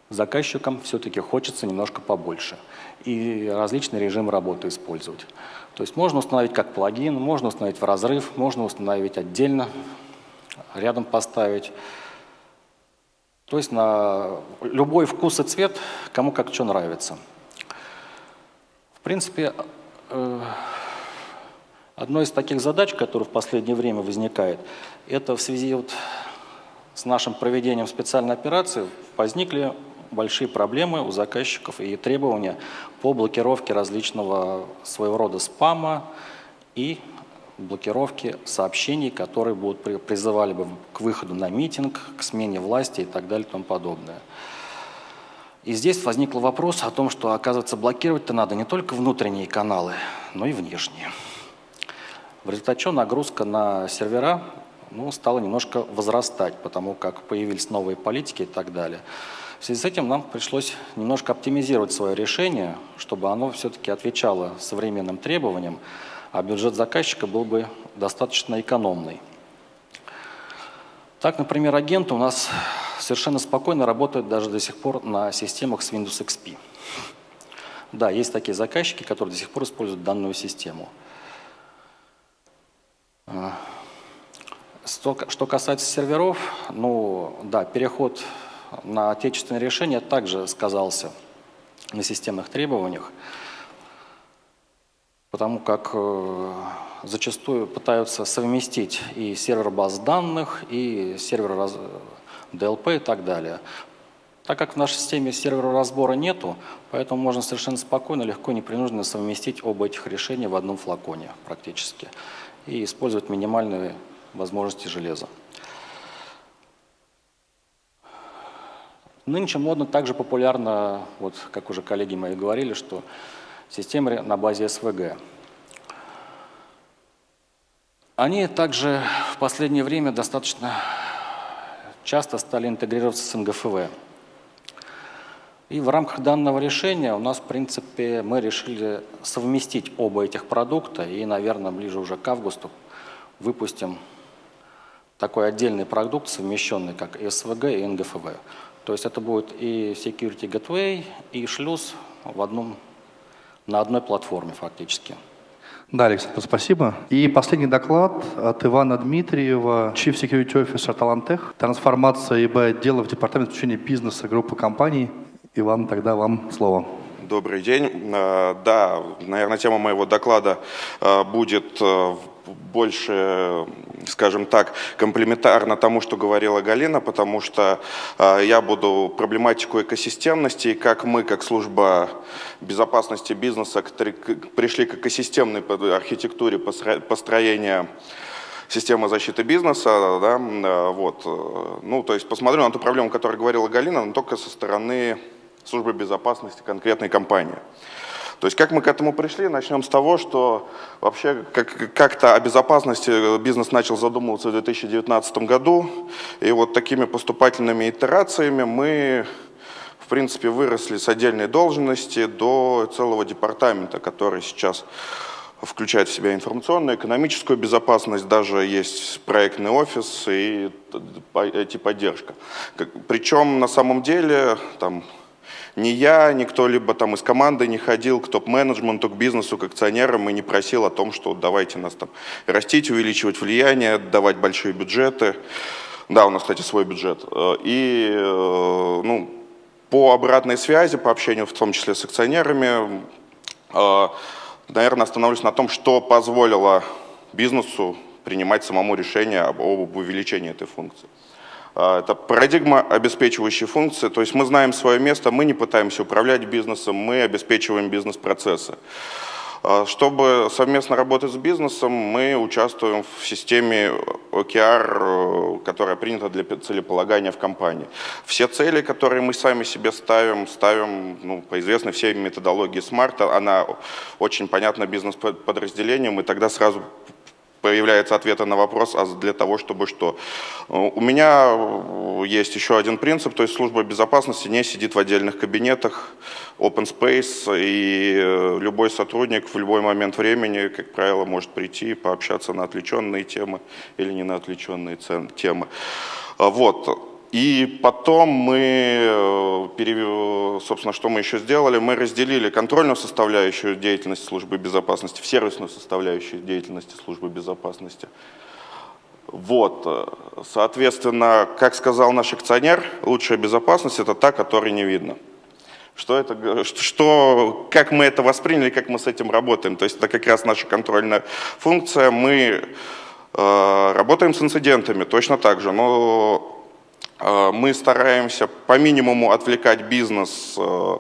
Заказчикам все-таки хочется немножко побольше и различные режимы работы использовать. То есть можно установить как плагин, можно установить в разрыв, можно установить отдельно, рядом поставить. То есть на любой вкус и цвет, кому как что нравится. В принципе, э, одной из таких задач, которая в последнее время возникает, это в связи вот с нашим проведением специальной операции возникли большие проблемы у заказчиков и требования по блокировке различного своего рода спама и блокировки сообщений, которые будут призывали бы к выходу на митинг, к смене власти и так далее и тому подобное. И здесь возник вопрос о том, что, оказывается, блокировать-то надо не только внутренние каналы, но и внешние. В результате чего нагрузка на сервера ну, стала немножко возрастать, потому как появились новые политики и так далее. Связи с этим нам пришлось немножко оптимизировать свое решение, чтобы оно все-таки отвечало современным требованиям, а бюджет заказчика был бы достаточно экономный. Так, например, агенты у нас совершенно спокойно работают даже до сих пор на системах с Windows XP. Да, есть такие заказчики, которые до сих пор используют данную систему. А, что касается серверов, ну да, переход на отечественное решение также сказался на системных требованиях потому как э, зачастую пытаются совместить и сервер баз данных, и сервер. DLP и так далее. Так как в нашей системе сервера разбора нету, поэтому можно совершенно спокойно, легко, непринужденно совместить оба этих решения в одном флаконе практически и использовать минимальные возможности железа. Нынче модно также популярно, вот как уже коллеги мои говорили, что системы на базе СВГ. Они также в последнее время достаточно часто стали интегрироваться с НГФВ. И в рамках данного решения у нас, в принципе, мы решили совместить оба этих продукта и, наверное, ближе уже к августу выпустим такой отдельный продукт, совмещенный как СВГ и НГФВ. То есть это будет и Security Gateway, и шлюз в одном на одной платформе фактически. Да, Александр, спасибо. И последний доклад от Ивана Дмитриева, Chief Security Officer Талантех, трансформация ИБ отдела в департамент изучения бизнеса группы компаний. Иван, тогда вам слово. Добрый день. Э, да, наверное, тема моего доклада э, будет э, больше, скажем так, комплементарно тому, что говорила Галина, потому что я буду проблематику экосистемности и как мы, как служба безопасности бизнеса, пришли к экосистемной архитектуре построения системы защиты бизнеса, да, вот, ну, то есть посмотрю на ту проблему, о которой говорила Галина, но только со стороны службы безопасности конкретной компании. То есть как мы к этому пришли? Начнем с того, что вообще как-то о безопасности бизнес начал задумываться в 2019 году. И вот такими поступательными итерациями мы, в принципе, выросли с отдельной должности до целого департамента, который сейчас включает в себя информационную, экономическую безопасность, даже есть проектный офис и IT-поддержка. Причем на самом деле там ни я, ни кто-либо там из команды не ходил к топ-менеджменту, к бизнесу, к акционерам и не просил о том, что давайте нас там растить, увеличивать влияние, давать большие бюджеты. Да, у нас, кстати, свой бюджет. Э, и э, ну, по обратной связи, по общению в том числе с акционерами, э, наверное, остановлюсь на том, что позволило бизнесу принимать самому решение об, об увеличении этой функции. А, это парадигма обеспечивающей функции, то есть мы знаем свое место, мы не пытаемся управлять бизнесом, мы обеспечиваем бизнес-процессы. А, чтобы совместно работать с бизнесом, мы участвуем в системе OKR, которая принята для целеполагания в компании. Все цели, которые мы сами себе ставим, ставим ну, по известной всей методологии SMART, она очень понятна бизнес-подразделениям, и тогда сразу появляется ответа на вопрос, а для того, чтобы что. У меня э, есть еще один принцип, то есть служба безопасности не сидит в отдельных кабинетах, open space, и э, любой сотрудник в любой момент времени, как правило, может прийти и пообщаться на отвлеченные темы или не на отвлеченные темы. Вот. И потом мы, э, собственно, что мы еще сделали, мы разделили контрольную составляющую деятельности службы безопасности в сервисную составляющую деятельности службы безопасности. Вот, соответственно, как сказал наш акционер, лучшая безопасность – это та, которой не видно. Что это, что, как мы это восприняли, как мы с этим работаем. То есть это как раз наша контрольная функция. Мы э, работаем с инцидентами точно так же, но э, мы стараемся по минимуму отвлекать бизнес э,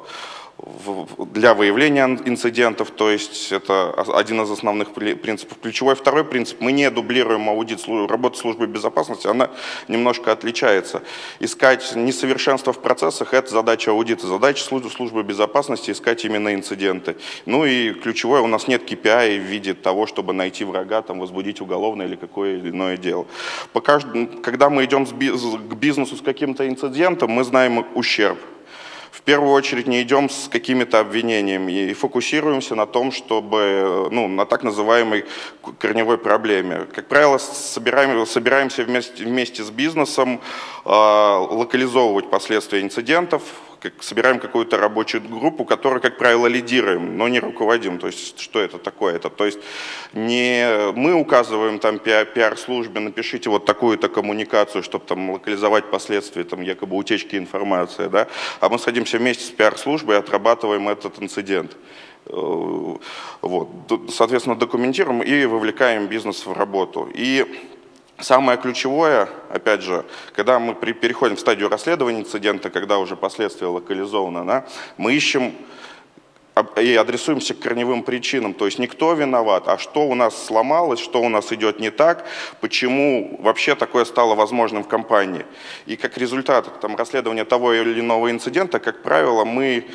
для выявления инцидентов, то есть это один из основных принципов. Ключевой второй принцип, мы не дублируем аудит, работы службы безопасности, она немножко отличается. Искать несовершенство в процессах – это задача аудита, задача службы безопасности – искать именно инциденты. Ну и ключевое, у нас нет KPI в виде того, чтобы найти врага, там, возбудить уголовное или какое иное дело. Пока, когда мы идем к бизнесу с каким-то инцидентом, мы знаем ущерб в первую очередь не идем с какими-то обвинениями и фокусируемся на том, чтобы, ну, на так называемой корневой проблеме. Как правило, собираем, собираемся вместе, вместе с бизнесом э, локализовывать последствия инцидентов, как, собираем какую-то рабочую группу, которую, как правило, лидируем, но не руководим. То есть, что это такое? Это, то есть, не мы указываем там пиар-службе, напишите вот такую-то коммуникацию, чтобы там локализовать последствия там якобы утечки информации, да? а мы садимся вместе с пиар-службой и отрабатываем этот инцидент. Э, вот. Соответственно, документируем и вовлекаем бизнес в работу. И Самое ключевое, опять же, когда мы переходим в стадию расследования инцидента, когда уже последствия локализованы, да, мы ищем и адресуемся к корневым причинам. То есть никто виноват, а что у нас сломалось, что у нас идет не так, почему вообще такое стало возможным в компании. И как результат там, расследования того или иного инцидента, как правило, мы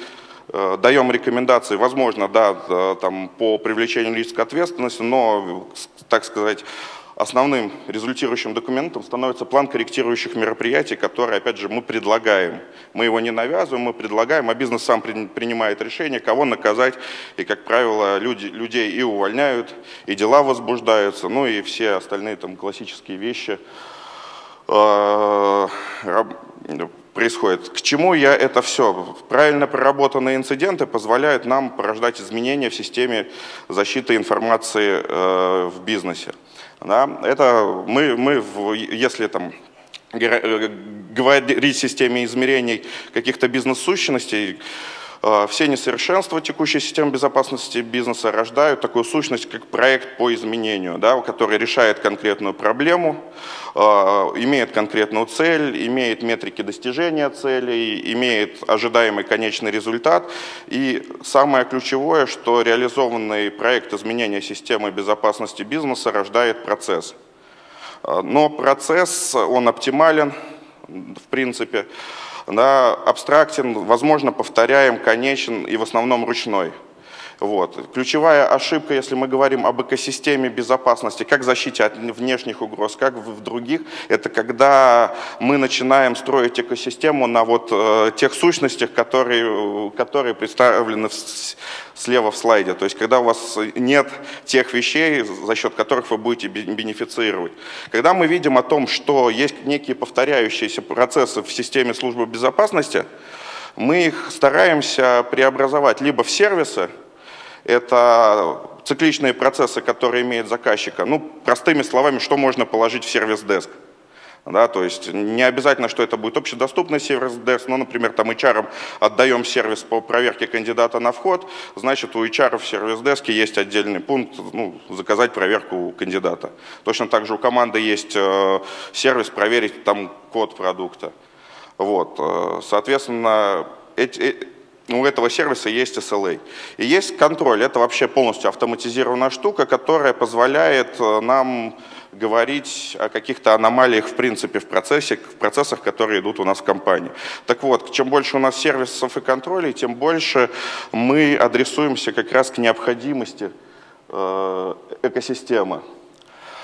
э, даем рекомендации, возможно, да, там, по привлечению лиц к ответственности, но, так сказать, основным результирующим документом становится план корректирующих мероприятий, который, опять же, мы предлагаем. Мы его не навязываем, мы предлагаем, а бизнес сам принимает решение, кого наказать. И, как правило, люди, людей и увольняют, и дела возбуждаются, ну и все остальные там классические вещи э, происходит. К чему я это все? Правильно проработанные инциденты позволяют нам порождать изменения в системе защиты информации э, в бизнесе. Да? Это мы, мы, если там э, говорить системе измерений каких-то бизнес-сущностей, все несовершенства текущей системы безопасности бизнеса рождают такую сущность, как проект по изменению, да, который решает конкретную проблему, Э, имеет конкретную цель, имеет метрики достижения целей, имеет ожидаемый конечный результат. И самое ключевое, что реализованный проект изменения системы безопасности бизнеса рождает процесс. Э, но процесс, он оптимален, в принципе, да, абстрактен, возможно, повторяем, конечен и в основном ручной. Вот. Ключевая ошибка, если мы говорим об экосистеме безопасности, как защите от внешних угроз, как в других, это когда мы начинаем строить экосистему на вот э, тех сущностях, которые, которые представлены в, слева в слайде. То есть когда у вас нет тех вещей, за счет которых вы будете бенефицировать. Когда мы видим о том, что есть некие повторяющиеся процессы в системе службы безопасности, мы их стараемся преобразовать либо в сервисы, это цикличные процессы, которые имеет заказчика. Ну, простыми словами, что можно положить в сервис-деск. Да, то есть не обязательно, что это будет общедоступный сервис-деск, но, например, там HR отдаем сервис по проверке кандидата на вход, значит, у HR в сервис-деске есть отдельный пункт ну, заказать проверку кандидата. Точно так же у команды есть э, сервис проверить там код продукта. Вот, э, соответственно, эти, э, у этого сервиса есть SLA. И есть контроль. Это вообще полностью автоматизированная штука, которая позволяет э, нам говорить о каких-то аномалиях в принципе в процессе, в процессах, которые идут у нас в компании. Так вот, чем больше у нас сервисов и контролей, тем больше мы адресуемся как раз к необходимости э, экосистемы.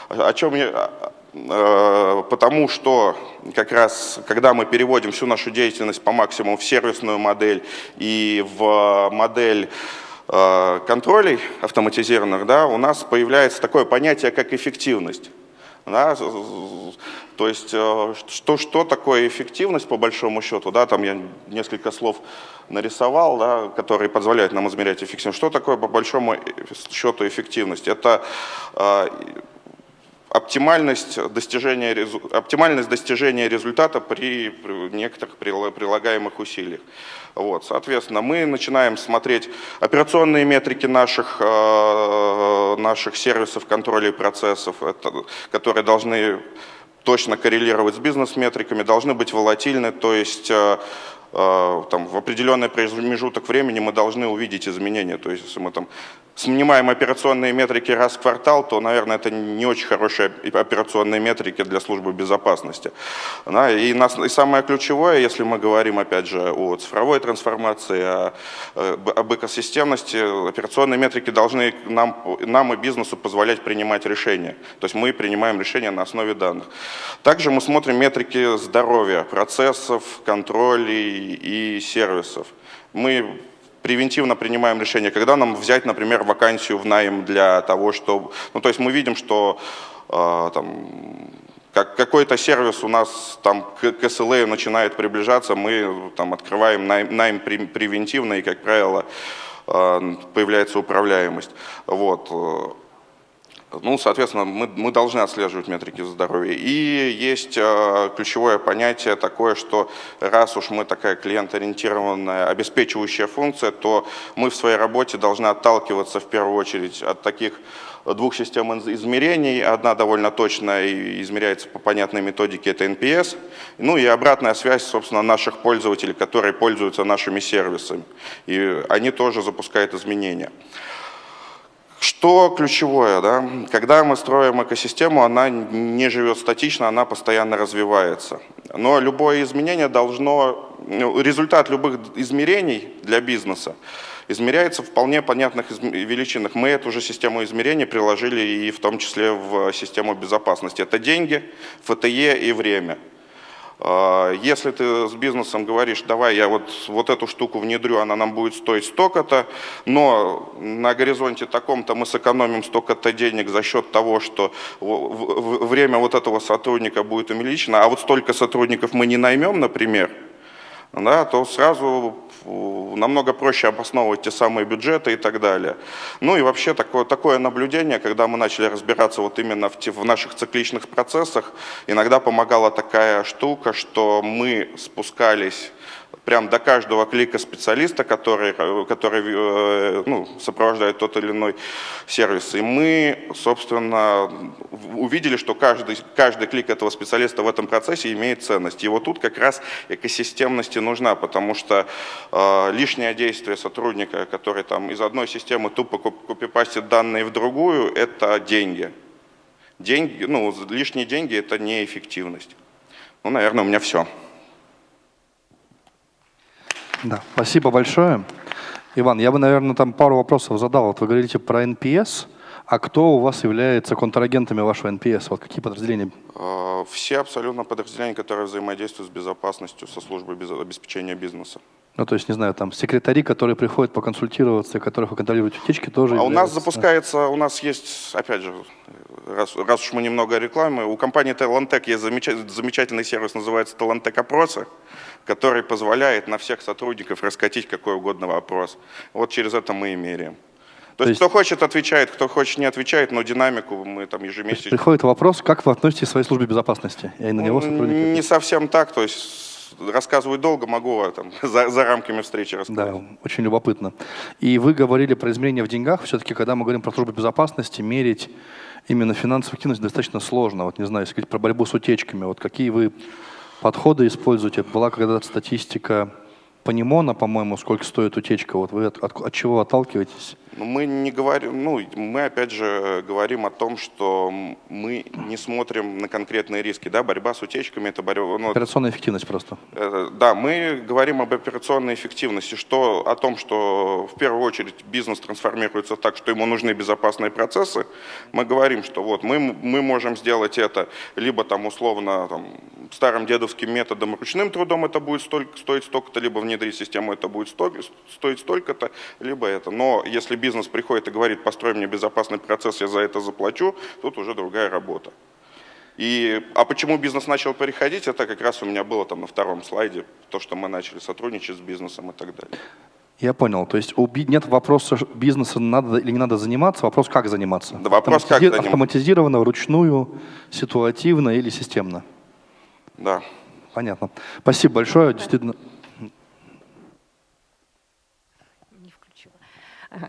О чем я, потому что как раз, когда мы переводим всю нашу деятельность по максимуму в сервисную модель и в модель э, контролей автоматизированных, да, у нас появляется такое понятие, как эффективность. Да, то есть, э, что, что такое эффективность по большому счету, да, там я несколько слов нарисовал, да, которые позволяют нам измерять эффективность. Что такое по большому счету эффективность? Это оптимальность достижения, оптимальность достижения результата при некоторых прилагаемых усилиях. Вот, соответственно, мы начинаем смотреть операционные метрики наших, э, наших сервисов контроля процессов, это, которые должны точно коррелировать с бизнес-метриками, должны быть волатильны, то есть э, там, в определенный промежуток времени мы должны увидеть изменения. То есть если мы там снимаем операционные метрики раз в квартал, то, наверное, это не очень хорошие операционные метрики для службы безопасности. Да, и, нас, и самое ключевое, если мы говорим, опять же, о цифровой трансформации, о, об экосистемности, операционные метрики должны нам, нам и бизнесу позволять принимать решения. То есть мы принимаем решения на основе данных. Также мы смотрим метрики здоровья, процессов, контролей и сервисов. Мы превентивно принимаем решение, когда нам взять, например, вакансию в найм для того, чтобы... Ну, то есть мы видим, что э, там, как какой-то сервис у нас там к, к SLA начинает приближаться, мы там открываем найм, найм превентивно, и, как правило, э, появляется управляемость. Вот. Ну, соответственно, мы, мы должны отслеживать метрики здоровья. И есть э, ключевое понятие такое, что раз уж мы такая клиент-ориентированная обеспечивающая функция, то мы в своей работе должны отталкиваться в первую очередь от таких двух систем измерений. Одна довольно точная и измеряется по понятной методике, это NPS. Ну и обратная связь, собственно, наших пользователей, которые пользуются нашими сервисами. И они тоже запускают изменения. Что ключевое, да? когда мы строим экосистему, она не живет статично, она постоянно развивается. Но любое изменение должно, ну, результат любых измерений для бизнеса измеряется в вполне понятных величинах. Мы эту же систему измерений приложили и в том числе в систему безопасности. Это деньги, ФТЕ и время. А, если ты с бизнесом говоришь, давай я вот, вот эту штуку внедрю, она нам будет стоить столько-то, но на горизонте таком-то мы сэкономим столько-то денег за счет того, что время вот этого сотрудника будет увеличено, а вот столько сотрудников мы не наймем, например, да, то сразу намного проще обосновывать те самые бюджеты и так далее. Ну и вообще такое, такое наблюдение, когда мы начали разбираться вот именно в, в наших цикличных процессах, иногда помогала такая штука, что мы спускались прям до каждого клика специалиста, который, который э, ну, сопровождает тот или иной сервис. И мы, собственно, увидели, что каждый, каждый клик этого специалиста в этом процессе имеет ценность. И вот тут как раз экосистемности нужна, потому что э, лишнее действие сотрудника, который там из одной системы тупо копипастит данные в другую, это деньги. Деньги, ну, лишние деньги – это неэффективность. Ну, наверное, у меня все. Да, спасибо большое. Иван, я бы, наверное, там пару вопросов задал. Вот вы говорите про NPS, а кто у вас является контрагентами вашего NPS? Вот какие подразделения? А, все абсолютно подразделения, которые взаимодействуют с безопасностью, со службой обеспечения бизнеса. Ну, то есть, не знаю, там секретари, которые приходят поконсультироваться, которых вы контролируете утечки, тоже А являются... у нас запускается, у нас есть, опять же, раз, раз уж мы немного рекламы, у компании Talentec есть замечательный сервис, называется Talentec Опросы который позволяет на всех сотрудников раскатить какой угодно вопрос. Вот через это мы и меряем. То, То есть, кто хочет, отвечает, кто хочет, не отвечает, но динамику мы там ежемесячно... Приходит вопрос, как вы относитесь к своей службе безопасности? И на него сотрудники... Не совсем так, то есть рассказывать долго могу, а там, за, за рамками встречи рассказать. Да, очень любопытно. И вы говорили про изменения в деньгах. Все-таки, когда мы говорим про службу безопасности, мерить именно финансовую активность достаточно сложно. Вот не знаю, если говорить про борьбу с утечками, вот какие вы подходы используете? Была когда-то статистика Панимона, по-моему, сколько стоит утечка. Вот вы от, от, от чего отталкиваетесь? Ну, мы не говорим, ну, мы опять же говорим о том, что мы не смотрим на конкретные риски, да, борьба с утечками, это борьба... Ну, операционная эффективность просто. Э, да, мы говорим об операционной эффективности, что, о том, что в первую очередь бизнес трансформируется так, что ему нужны безопасные процессы, мы говорим, что вот мы, мы можем сделать это либо там условно там, старым дедовским методом, ручным трудом это будет столько, стоить столько-то, либо внедрить систему это будет стоить столько-то, либо это. Но если бизнес приходит и говорит, построй мне безопасный процесс, я за это заплачу, тут уже другая работа. И, а почему бизнес начал переходить, это как раз у меня было там на втором слайде, то, что мы начали сотрудничать с бизнесом и так далее. Я понял. То есть нет вопроса бизнеса, надо или не надо заниматься, вопрос, как заниматься. Да, вопрос, как заниматься. Автоматизированно, вручную, ситуативно или системно. Да. Понятно. Спасибо большое. Действительно.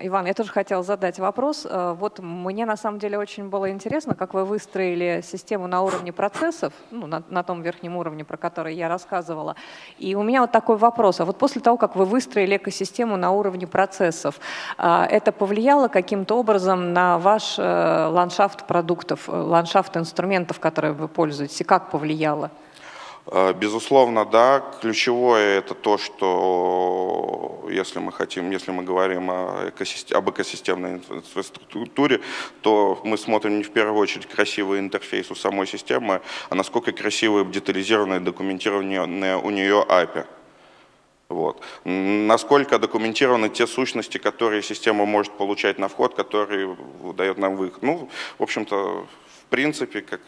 Иван, я тоже хотела задать вопрос. Э, вот мне на самом деле очень было интересно, как вы выстроили систему на уровне процессов, ну, на, на том верхнем уровне, про который я рассказывала. И у меня вот такой вопрос. А вот после того, как вы выстроили экосистему на уровне процессов, э, это повлияло каким-то образом на ваш э, ландшафт продуктов, ландшафт инструментов, которые вы пользуетесь? И как повлияло? Э, безусловно, да. Ключевое это то, что если мы хотим, если мы говорим о экосистем, об экосистемной инфраструктуре, то мы смотрим не в первую очередь красивый интерфейс у самой системы, а насколько красивое, детализированное, документированное у нее API. Вот. Насколько документированы те сущности, которые система может получать на вход, которые дает нам выход. Ну, в общем-то, в принципе, как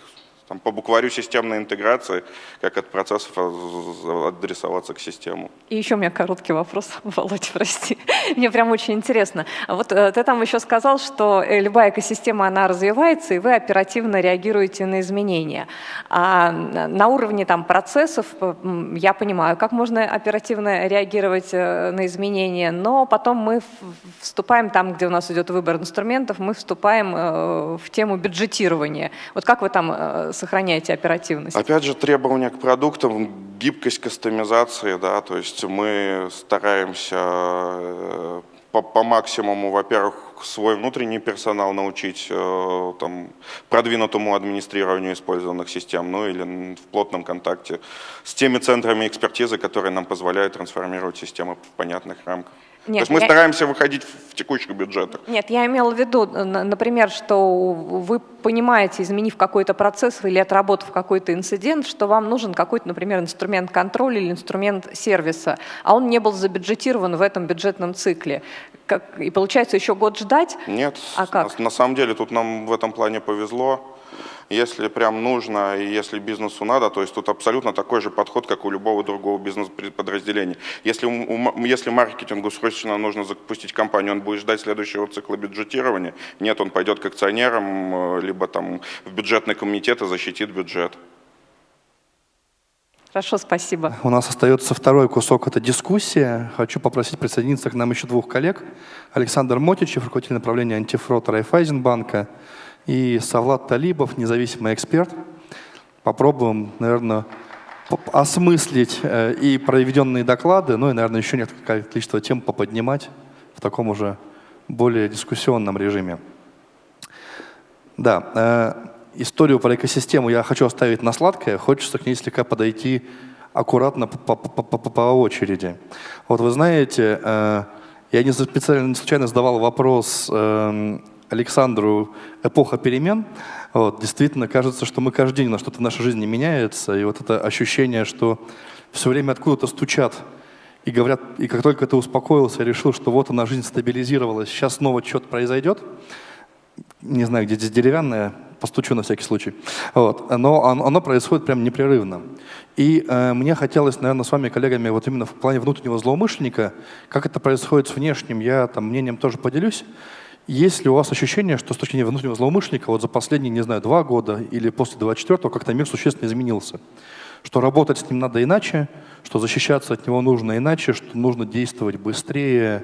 там, по букварю системной интеграции, как от процессов адресоваться к систему. И еще у меня короткий вопрос, Володя, прости. Мне прям очень интересно. Вот э, ты там еще сказал, что э, любая экосистема, она развивается, и вы оперативно реагируете на изменения. А на уровне там, процессов я понимаю, как можно оперативно реагировать э, на изменения, но потом мы вступаем там, где у нас идет выбор инструментов, мы вступаем в тему бюджетирования. Вот как вы там сохраняете оперативность? Опять же, требования к продуктам, гибкость кастомизации, да, то есть мы стараемся э, по, по максимуму, во-первых, свой внутренний персонал научить э, там, продвинутому администрированию использованных систем, ну или в плотном контакте с теми центрами экспертизы, которые нам позволяют трансформировать системы в понятных рамках. Нет, То есть мы я... стараемся выходить в текущих бюджетах. Нет, я имела в виду, например, что вы понимаете, изменив какой-то процесс или отработав какой-то инцидент, что вам нужен какой-то, например, инструмент контроля или инструмент сервиса, а он не был забюджетирован в этом бюджетном цикле. Как, и получается еще год ждать? Нет, а как? На, на самом деле тут нам в этом плане повезло если прям нужно и если бизнесу надо, то есть тут абсолютно такой же подход, как у любого другого бизнес-подразделения. Если, если маркетингу срочно нужно запустить компанию, он будет ждать следующего цикла бюджетирования, нет, он пойдет к акционерам, э, либо там в бюджетный комитет и защитит бюджет. Хорошо, спасибо. У нас остается второй кусок, это дискуссия. Хочу попросить присоединиться к нам еще двух коллег. Александр Мотичев, руководитель направления антифрод Райфайзенбанка, и Савлад Талибов, независимый эксперт. Попробуем, наверное, осмыслить э, и проведенные доклады, ну и, наверное, еще несколько количество тем поподнимать в таком уже более дискуссионном режиме. Да, э, историю про экосистему я хочу оставить на сладкое, хочется к ней слегка подойти аккуратно по, по, по, по очереди. Вот вы знаете, э, я не специально, не случайно задавал вопрос эм, Александру эпоха перемен. Вот, действительно, кажется, что мы каждый день, на что-то в нашей жизни меняется, и вот это ощущение, что все время откуда-то стучат и говорят, и как только ты успокоился, решил, что вот она, жизнь стабилизировалась, сейчас снова что-то произойдет, не знаю, где здесь деревянная, постучу на всякий случай, вот, но оно, происходит прям непрерывно. И э, мне хотелось, наверное, с вами, коллегами, вот именно в плане внутреннего злоумышленника, как это происходит с внешним, я там мнением тоже поделюсь, есть ли у вас ощущение, что с точки зрения внутреннего злоумышленника вот за последние, не знаю, два года или после 24-го как-то мир существенно изменился? Что работать с ним надо иначе, что защищаться от него нужно иначе, что нужно действовать быстрее,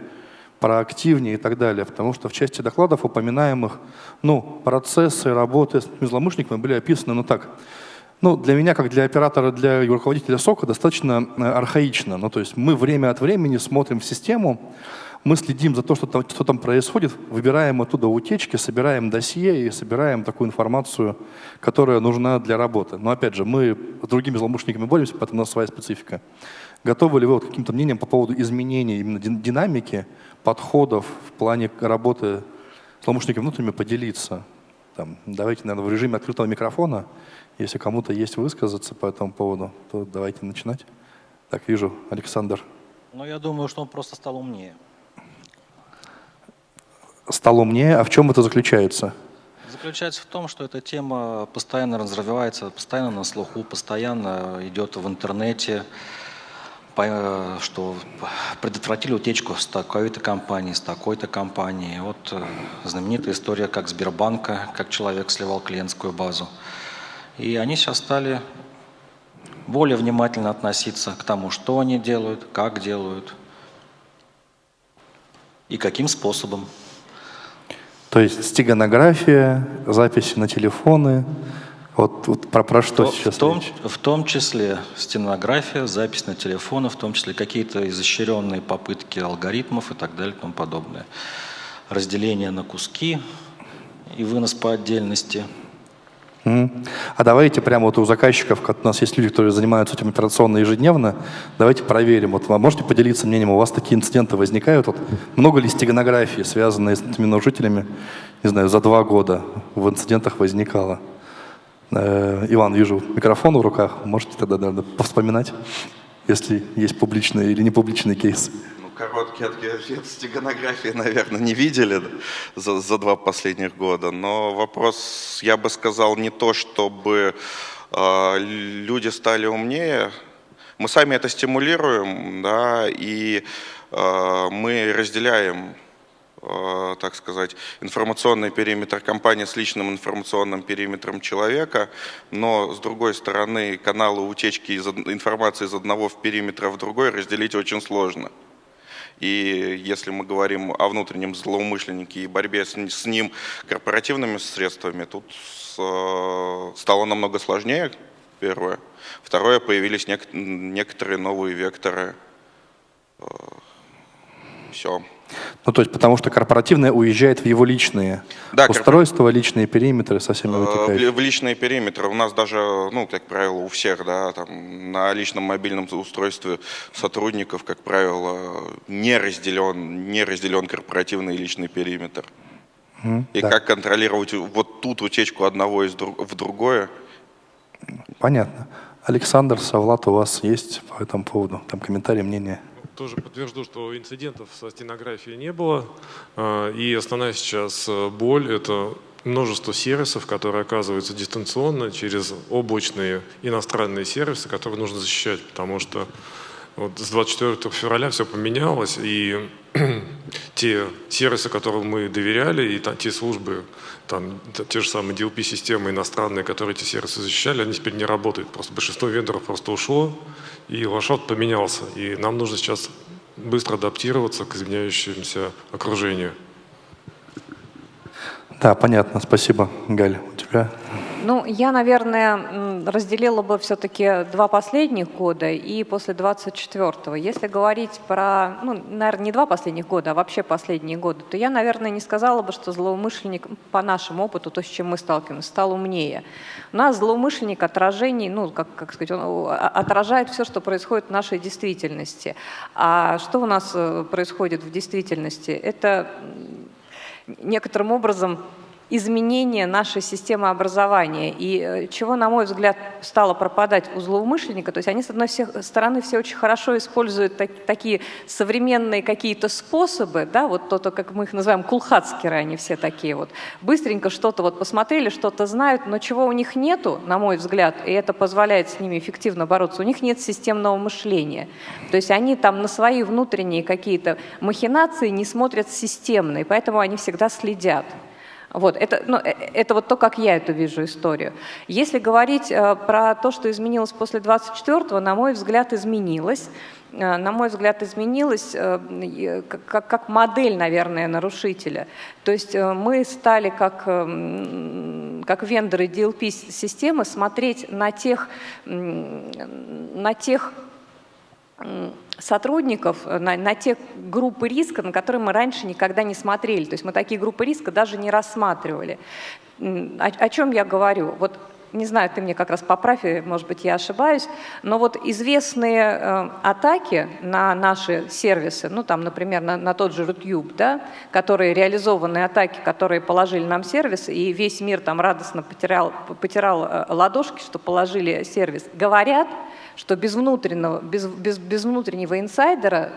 проактивнее и так далее. Потому что в части докладов упоминаемых ну, процессы работы с злоумышленниками были описаны ну так. Ну, для меня, как для оператора, для руководителя СОКа, достаточно э, архаично. Ну, то есть мы время от времени смотрим в систему, мы следим за то, что там, что там происходит, выбираем оттуда утечки, собираем досье и собираем такую информацию, которая нужна для работы. Но опять же, мы с другими злоумышленниками боремся, поэтому у нас своя специфика. Готовы ли вы вот каким-то мнением по поводу изменения именно динамики, подходов в плане работы злоумышленниками внутренними поделиться? Там, давайте, наверное, в режиме открытого микрофона, если кому-то есть высказаться по этому поводу, то давайте начинать. Так, вижу, Александр. Ну, я думаю, что он просто стал умнее стал умнее. А в чем это заключается? Заключается в том, что эта тема постоянно развивается, постоянно на слуху, постоянно идет в интернете. что предотвратили утечку с такой-то компании, с такой-то компанией. Вот э, знаменитая история, как Сбербанка, как человек сливал клиентскую базу. И они сейчас стали более внимательно относиться к тому, что они делают, как делают и каким способом. То есть стеганография, записи на телефоны, вот, вот про, про что в, сейчас в том, речь? в том числе стенография, запись на телефоны, в том числе какие-то изощренные попытки алгоритмов и так далее и тому подобное. Разделение на куски и вынос по отдельности. А давайте прямо вот у заказчиков, у нас есть люди, которые занимаются этим операционно ежедневно, давайте проверим. Вот вы можете поделиться мнением, у вас такие инциденты возникают? Вот много ли стеганографии, связанные с этими нарушителями, не знаю, за два года в инцидентах возникало? Э, Иван, вижу микрофон в руках. Можете тогда наверное, повспоминать, если есть публичные или непубличные кейсы? Короткий ответ стеганографии, наверное, не видели за, за два последних года. Но вопрос, я бы сказал, не то, чтобы э, люди стали умнее. Мы сами это стимулируем, да, и э, мы разделяем Э, так сказать, информационный периметр компании с личным информационным периметром человека, но с другой стороны каналы утечки из, информации из одного в периметра в другой разделить очень сложно. И если мы говорим о внутреннем злоумышленнике и борьбе с, ним корпоративными средствами, тут э, стало намного сложнее, первое. Второе, появились нек некоторые новые векторы. Э, Все. Ну, то есть потому что корпоративное уезжает в его личные да, устройства, личные периметры со всеми вытекающими. В личные периметры. У нас даже, ну, как правило, у всех, да, там, на личном мобильном устройстве сотрудников, как правило, не разделен, не разделен корпоративный и личный периметр. Mm, и да. как контролировать вот тут утечку одного из друг, в другое? Понятно. Александр Савлат, у вас есть по этому поводу там комментарии, мнения? Тоже подтвержду, что инцидентов со стенографией не было. А, и основная сейчас э, боль – это множество сервисов, которые оказываются дистанционно через облачные иностранные сервисы, которые нужно защищать, потому что вот с 24 февраля все поменялось, и те сервисы, которым мы доверяли, и те службы, там, те же самые DLP-системы иностранные, которые эти сервисы защищали, они теперь не работают. Просто большинство вендоров просто ушло, и лошадь поменялся. И нам нужно сейчас быстро адаптироваться к изменяющемуся окружению. Да, понятно. Спасибо, Галь. У тебя? Ну, я, наверное, разделила бы все-таки два последних года и после 24-го. Если говорить про, ну, наверное, не два последних года, а вообще последние годы, то я, наверное, не сказала бы, что злоумышленник по нашему опыту, то, с чем мы сталкиваемся, стал умнее. У нас злоумышленник отражений, ну, как, как сказать, он отражает все, что происходит в нашей действительности. А что у нас э, происходит в действительности? Это некоторым образом изменение нашей системы образования. И э, чего, на мой взгляд, стало пропадать у злоумышленника, то есть они, с одной стороны, все очень хорошо используют так, такие современные какие-то способы, да, вот то, то, как мы их называем, кулхацкеры, они все такие вот, быстренько что-то вот посмотрели, что-то знают, но чего у них нету, на мой взгляд, и это позволяет с ними эффективно бороться, у них нет системного мышления. То есть они там на свои внутренние какие-то махинации не смотрят системно, и поэтому они всегда следят. Вот, это, ну, э, это вот то, как я эту вижу историю. Если говорить э, про то, что изменилось после 24-го, на мой взгляд, изменилось. Э, на мой взгляд, изменилось э, как, как модель, наверное, нарушителя. То есть мы стали как, как вендоры DLP-системы смотреть на тех, на тех сотрудников э, на, на те группы риска, на которые мы раньше никогда не смотрели. То есть мы такие группы риска даже не рассматривали. О, о чем я говорю? Вот не знаю, ты мне как раз поправь, может быть, я ошибаюсь, но вот известные э, атаки на наши сервисы, ну там, например, на, на тот же YouTube, да, которые реализованные атаки, которые положили нам сервис, и весь мир там радостно потерял, потирал э, ладошки, что положили сервис, говорят, что без внутреннего, без, без, без внутреннего инсайдера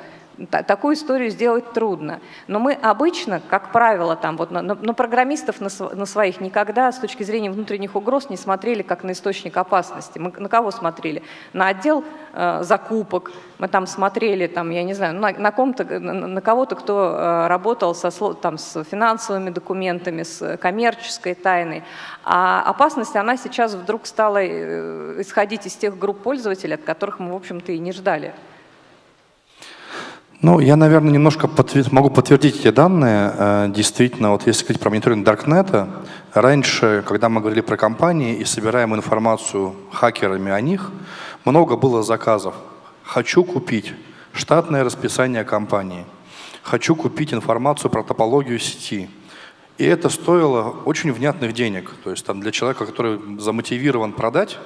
такую историю сделать трудно. Но мы обычно, как правило, там, вот на, на программистов на, на своих никогда с точки зрения внутренних угроз не смотрели как на источник опасности. Мы на кого смотрели? На отдел э, закупок, мы там смотрели, там, я не знаю, на, на, на, на кого-то, кто э, работал со, там, с финансовыми документами, с коммерческой тайной. А опасность, она сейчас вдруг стала э, исходить из тех групп пользователей, от которых мы, в общем-то, и не ждали. Ну, я, наверное, немножко подтвер... могу подтвердить эти данные. Э, действительно, вот если говорить про мониторинг Даркнета, раньше, когда мы говорили про компании и собираем информацию хакерами о них, много было заказов. Хочу купить штатное расписание компании. Хочу купить информацию про топологию сети. И это стоило очень внятных денег. То есть там для человека, который замотивирован продать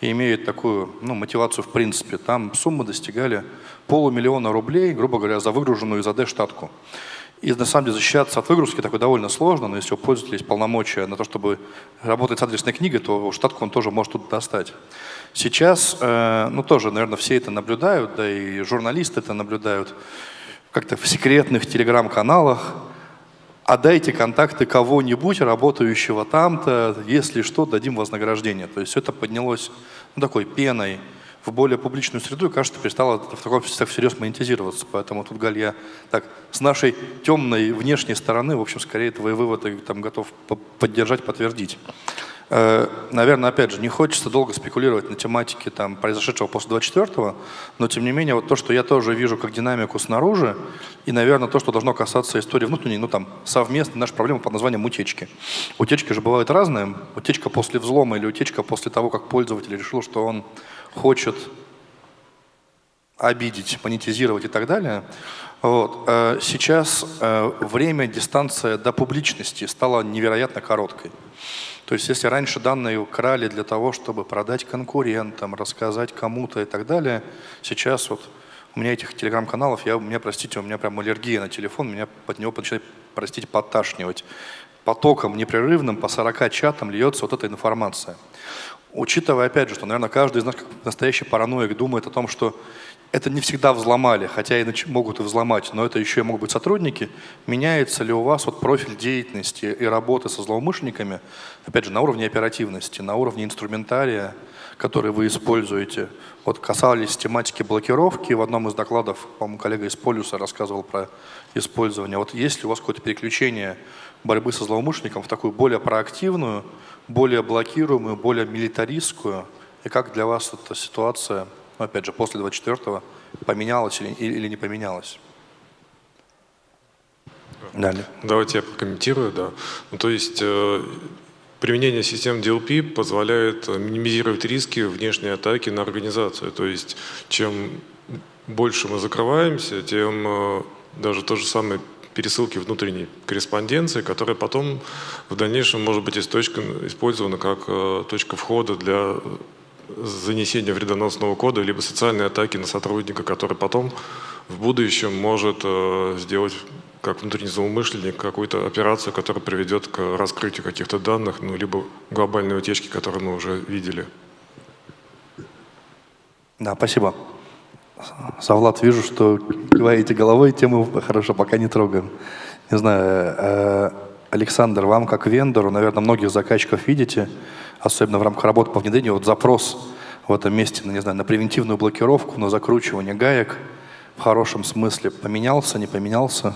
и имеет такую ну, мотивацию в принципе, там суммы достигали полумиллиона рублей, грубо говоря, за выгруженную из АД штатку. И на самом деле защищаться от выгрузки такое довольно сложно, но если у пользователя есть полномочия на то, чтобы работать с адресной книгой, то штатку он тоже может тут достать. Сейчас, э, ну тоже, наверное, все это наблюдают, да и журналисты это наблюдают, как-то в секретных телеграм-каналах, отдайте контакты кого-нибудь, работающего там-то, если что, дадим вознаграждение. То есть это поднялось ну, такой пеной в более публичную среду и, кажется, перестало в таком так всерьез монетизироваться. Поэтому тут, Галь, я так с нашей темной внешней стороны, в общем, скорее твои выводы там готов поддержать, подтвердить. Э, наверное, опять же, не хочется долго спекулировать на тематике там, произошедшего после 24-го, но тем не менее, вот то, что я тоже вижу как динамику снаружи, и, наверное, то, что должно касаться истории внутренней, ну там, совместной нашей проблемы под названием утечки. Утечки же бывают разные. Утечка после взлома или утечка после того, как пользователь решил, что он хочет обидеть, монетизировать и так далее. Вот. Э, сейчас э, время, дистанция до публичности стала невероятно короткой. То есть если раньше данные крали для того, чтобы продать конкурентам, рассказать кому-то и так далее, сейчас вот у меня этих телеграм-каналов, я, у меня, простите, у меня прям аллергия на телефон, меня под него начинает, простите, подташнивать. Потоком непрерывным по 40 чатам льется вот эта информация. Учитывая, опять же, что, наверное, каждый из нас, как настоящий параноик, думает о том, что это не всегда взломали, хотя и могут и взломать, но это еще и могут быть сотрудники. Меняется ли у вас вот профиль деятельности и работы со злоумышленниками, опять же, на уровне оперативности, на уровне инструментария, который вы используете? Вот касались тематики блокировки, в одном из докладов, по-моему, коллега из Полюса рассказывал про использование. Вот есть ли у вас какое-то переключение борьбы со злоумышленником в такую более проактивную, более блокируемую, более милитаристскую. И как для вас эта ситуация, ну, опять же, после 24-го поменялась или, или не поменялась? Далее. Давайте я прокомментирую, да. Ну, то есть э, применение систем DLP позволяет минимизировать риски внешней атаки на организацию. То есть чем больше мы закрываемся, тем э, даже то же самое пересылки внутренней корреспонденции, которая потом в дальнейшем может быть использована как э, точка входа для занесения вредоносного кода, либо социальной атаки на сотрудника, который потом в будущем может э, сделать как внутренний злоумышленник какую-то операцию, которая приведет к раскрытию каких-то данных, ну, либо глобальной утечки, которую мы уже видели. Да, спасибо. Савлад, вижу, что киваете головой, тему хорошо, пока не трогаем. Не знаю, э, Александр, вам как вендору, наверное, многих заказчиков видите, особенно в рамках работы по внедрению, вот запрос в этом месте, ну, не знаю, на превентивную блокировку, на закручивание гаек в хорошем смысле поменялся, не поменялся?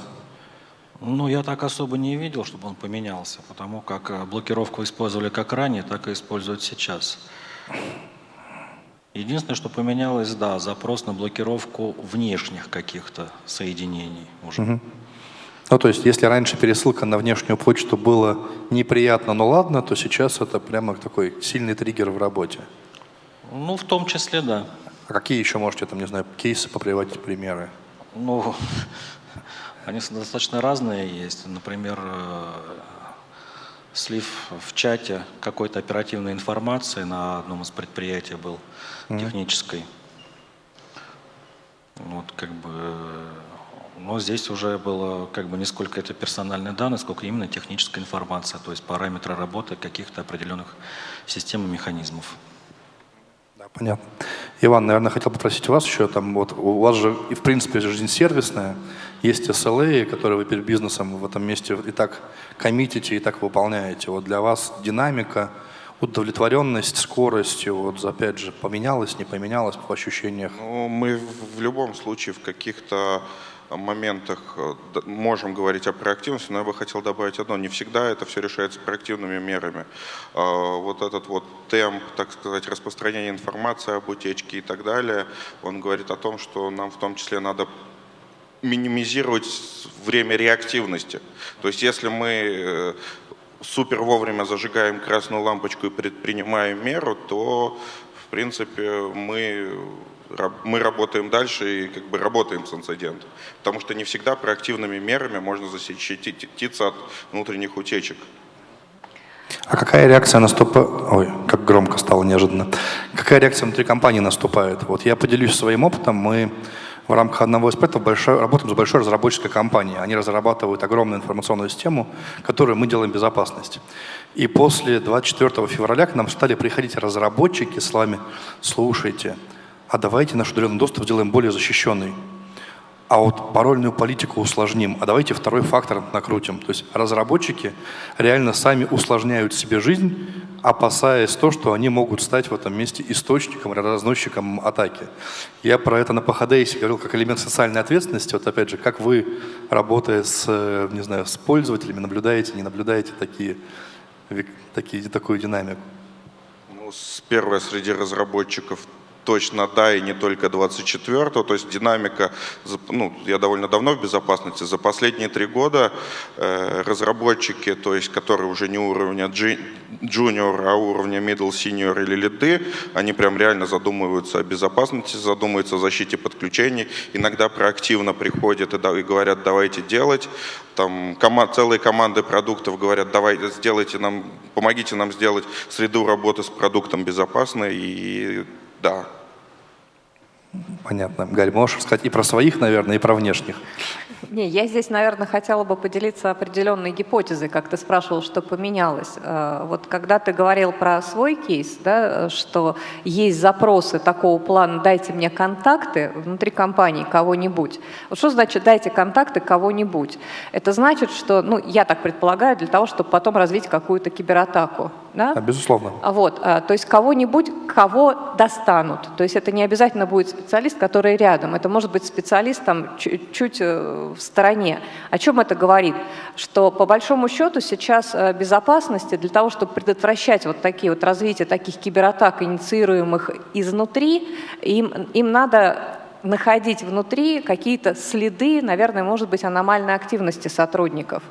Ну, я так особо не видел, чтобы он поменялся, потому как э, блокировку использовали как ранее, так и используют сейчас. Единственное, что поменялось, да, запрос на блокировку внешних каких-то соединений уже. Угу. Ну, то есть, если раньше пересылка на внешнюю почту было неприятно, но ладно, то сейчас это прямо такой сильный триггер в работе. Ну, в том числе, да. А какие еще можете, там, не знаю, кейсы поприводить, примеры? Ну, они достаточно разные есть. Например, э, слив в чате какой-то оперативной информации на одном из предприятий был mm. технической. Вот как бы, но здесь уже было как бы не сколько это персональные данные, сколько именно техническая информация, то есть параметры работы каких-то определенных систем и механизмов. Да, понятно. Иван, наверное, хотел попросить вас еще, там, вот, у вас же, и в принципе, жизнь сервисная, есть SLA, которые вы перед бизнесом в этом месте и так коммитите, и так выполняете. Вот для вас динамика, удовлетворенность, скорость, вот опять же, поменялась, не поменялась по ощущениях? Ну, мы в любом случае в каких-то моментах э, можем говорить о проактивности, но я бы хотел добавить одно. Не всегда это все решается проактивными мерами. А, вот этот вот темп, так сказать, распространения информации об утечке и так далее, он говорит о том, что нам в том числе надо минимизировать время реактивности. То есть если мы э, супер вовремя зажигаем красную лампочку и предпринимаем меру, то в принципе мы мы работаем дальше и как бы работаем с инцидентом. Потому что не всегда проактивными мерами можно защититься от внутренних утечек. А какая реакция наступает? Ой, как громко стало неожиданно. Какая реакция внутри компании наступает? Вот я поделюсь своим опытом. Мы в рамках одного из проектов большой, работаем с большой разработческой компанией. Они разрабатывают огромную информационную систему, которую мы делаем безопасность. И после 24 февраля к нам стали приходить разработчики с вами, слушайте, а давайте наш удаленный доступ сделаем более защищенный. А вот парольную политику усложним, а давайте второй фактор накрутим. То есть разработчики реально сами усложняют себе жизнь, опасаясь то, что они могут стать в этом месте источником, разносчиком атаки. Я про это на PHDS говорил как элемент социальной ответственности. Вот опять же, как вы, работая с, не знаю, с пользователями, наблюдаете, не наблюдаете такие, такие, такую динамику? Ну, первое среди разработчиков точно да, и не только 24-го, то есть динамика, ну, я довольно давно в безопасности, за последние три года э, разработчики, то есть которые уже не уровня junior, а уровня middle, senior или лиды, они прям реально задумываются о безопасности, задумываются о защите подключений, иногда проактивно приходят и, и говорят, давайте делать, там команд, целые команды продуктов говорят, давайте сделайте нам, помогите нам сделать среду работы с продуктом безопасной, и да. Понятно. Галь, можешь сказать и про своих, наверное, и про внешних? Не, я здесь, наверное, хотела бы поделиться определенной гипотезой, как ты спрашивал, что поменялось. Э, вот когда ты говорил про свой кейс, да, что есть запросы такого плана «дайте мне контакты внутри компании кого-нибудь». Вот что значит «дайте контакты кого-нибудь»? Это значит, что, ну, я так предполагаю, для того, чтобы потом развить какую-то кибератаку. Да? А, безусловно. А вот, а, то есть кого-нибудь, кого достанут. То есть это не обязательно будет специалист, который рядом. Это может быть специалист там чуть-чуть э, в стороне. О чем это говорит? Что по большому счету сейчас э, безопасности для того, чтобы предотвращать вот такие вот развитие таких кибератак, инициируемых изнутри, им, им надо находить внутри какие-то следы, наверное, может быть, аномальной активности сотрудников.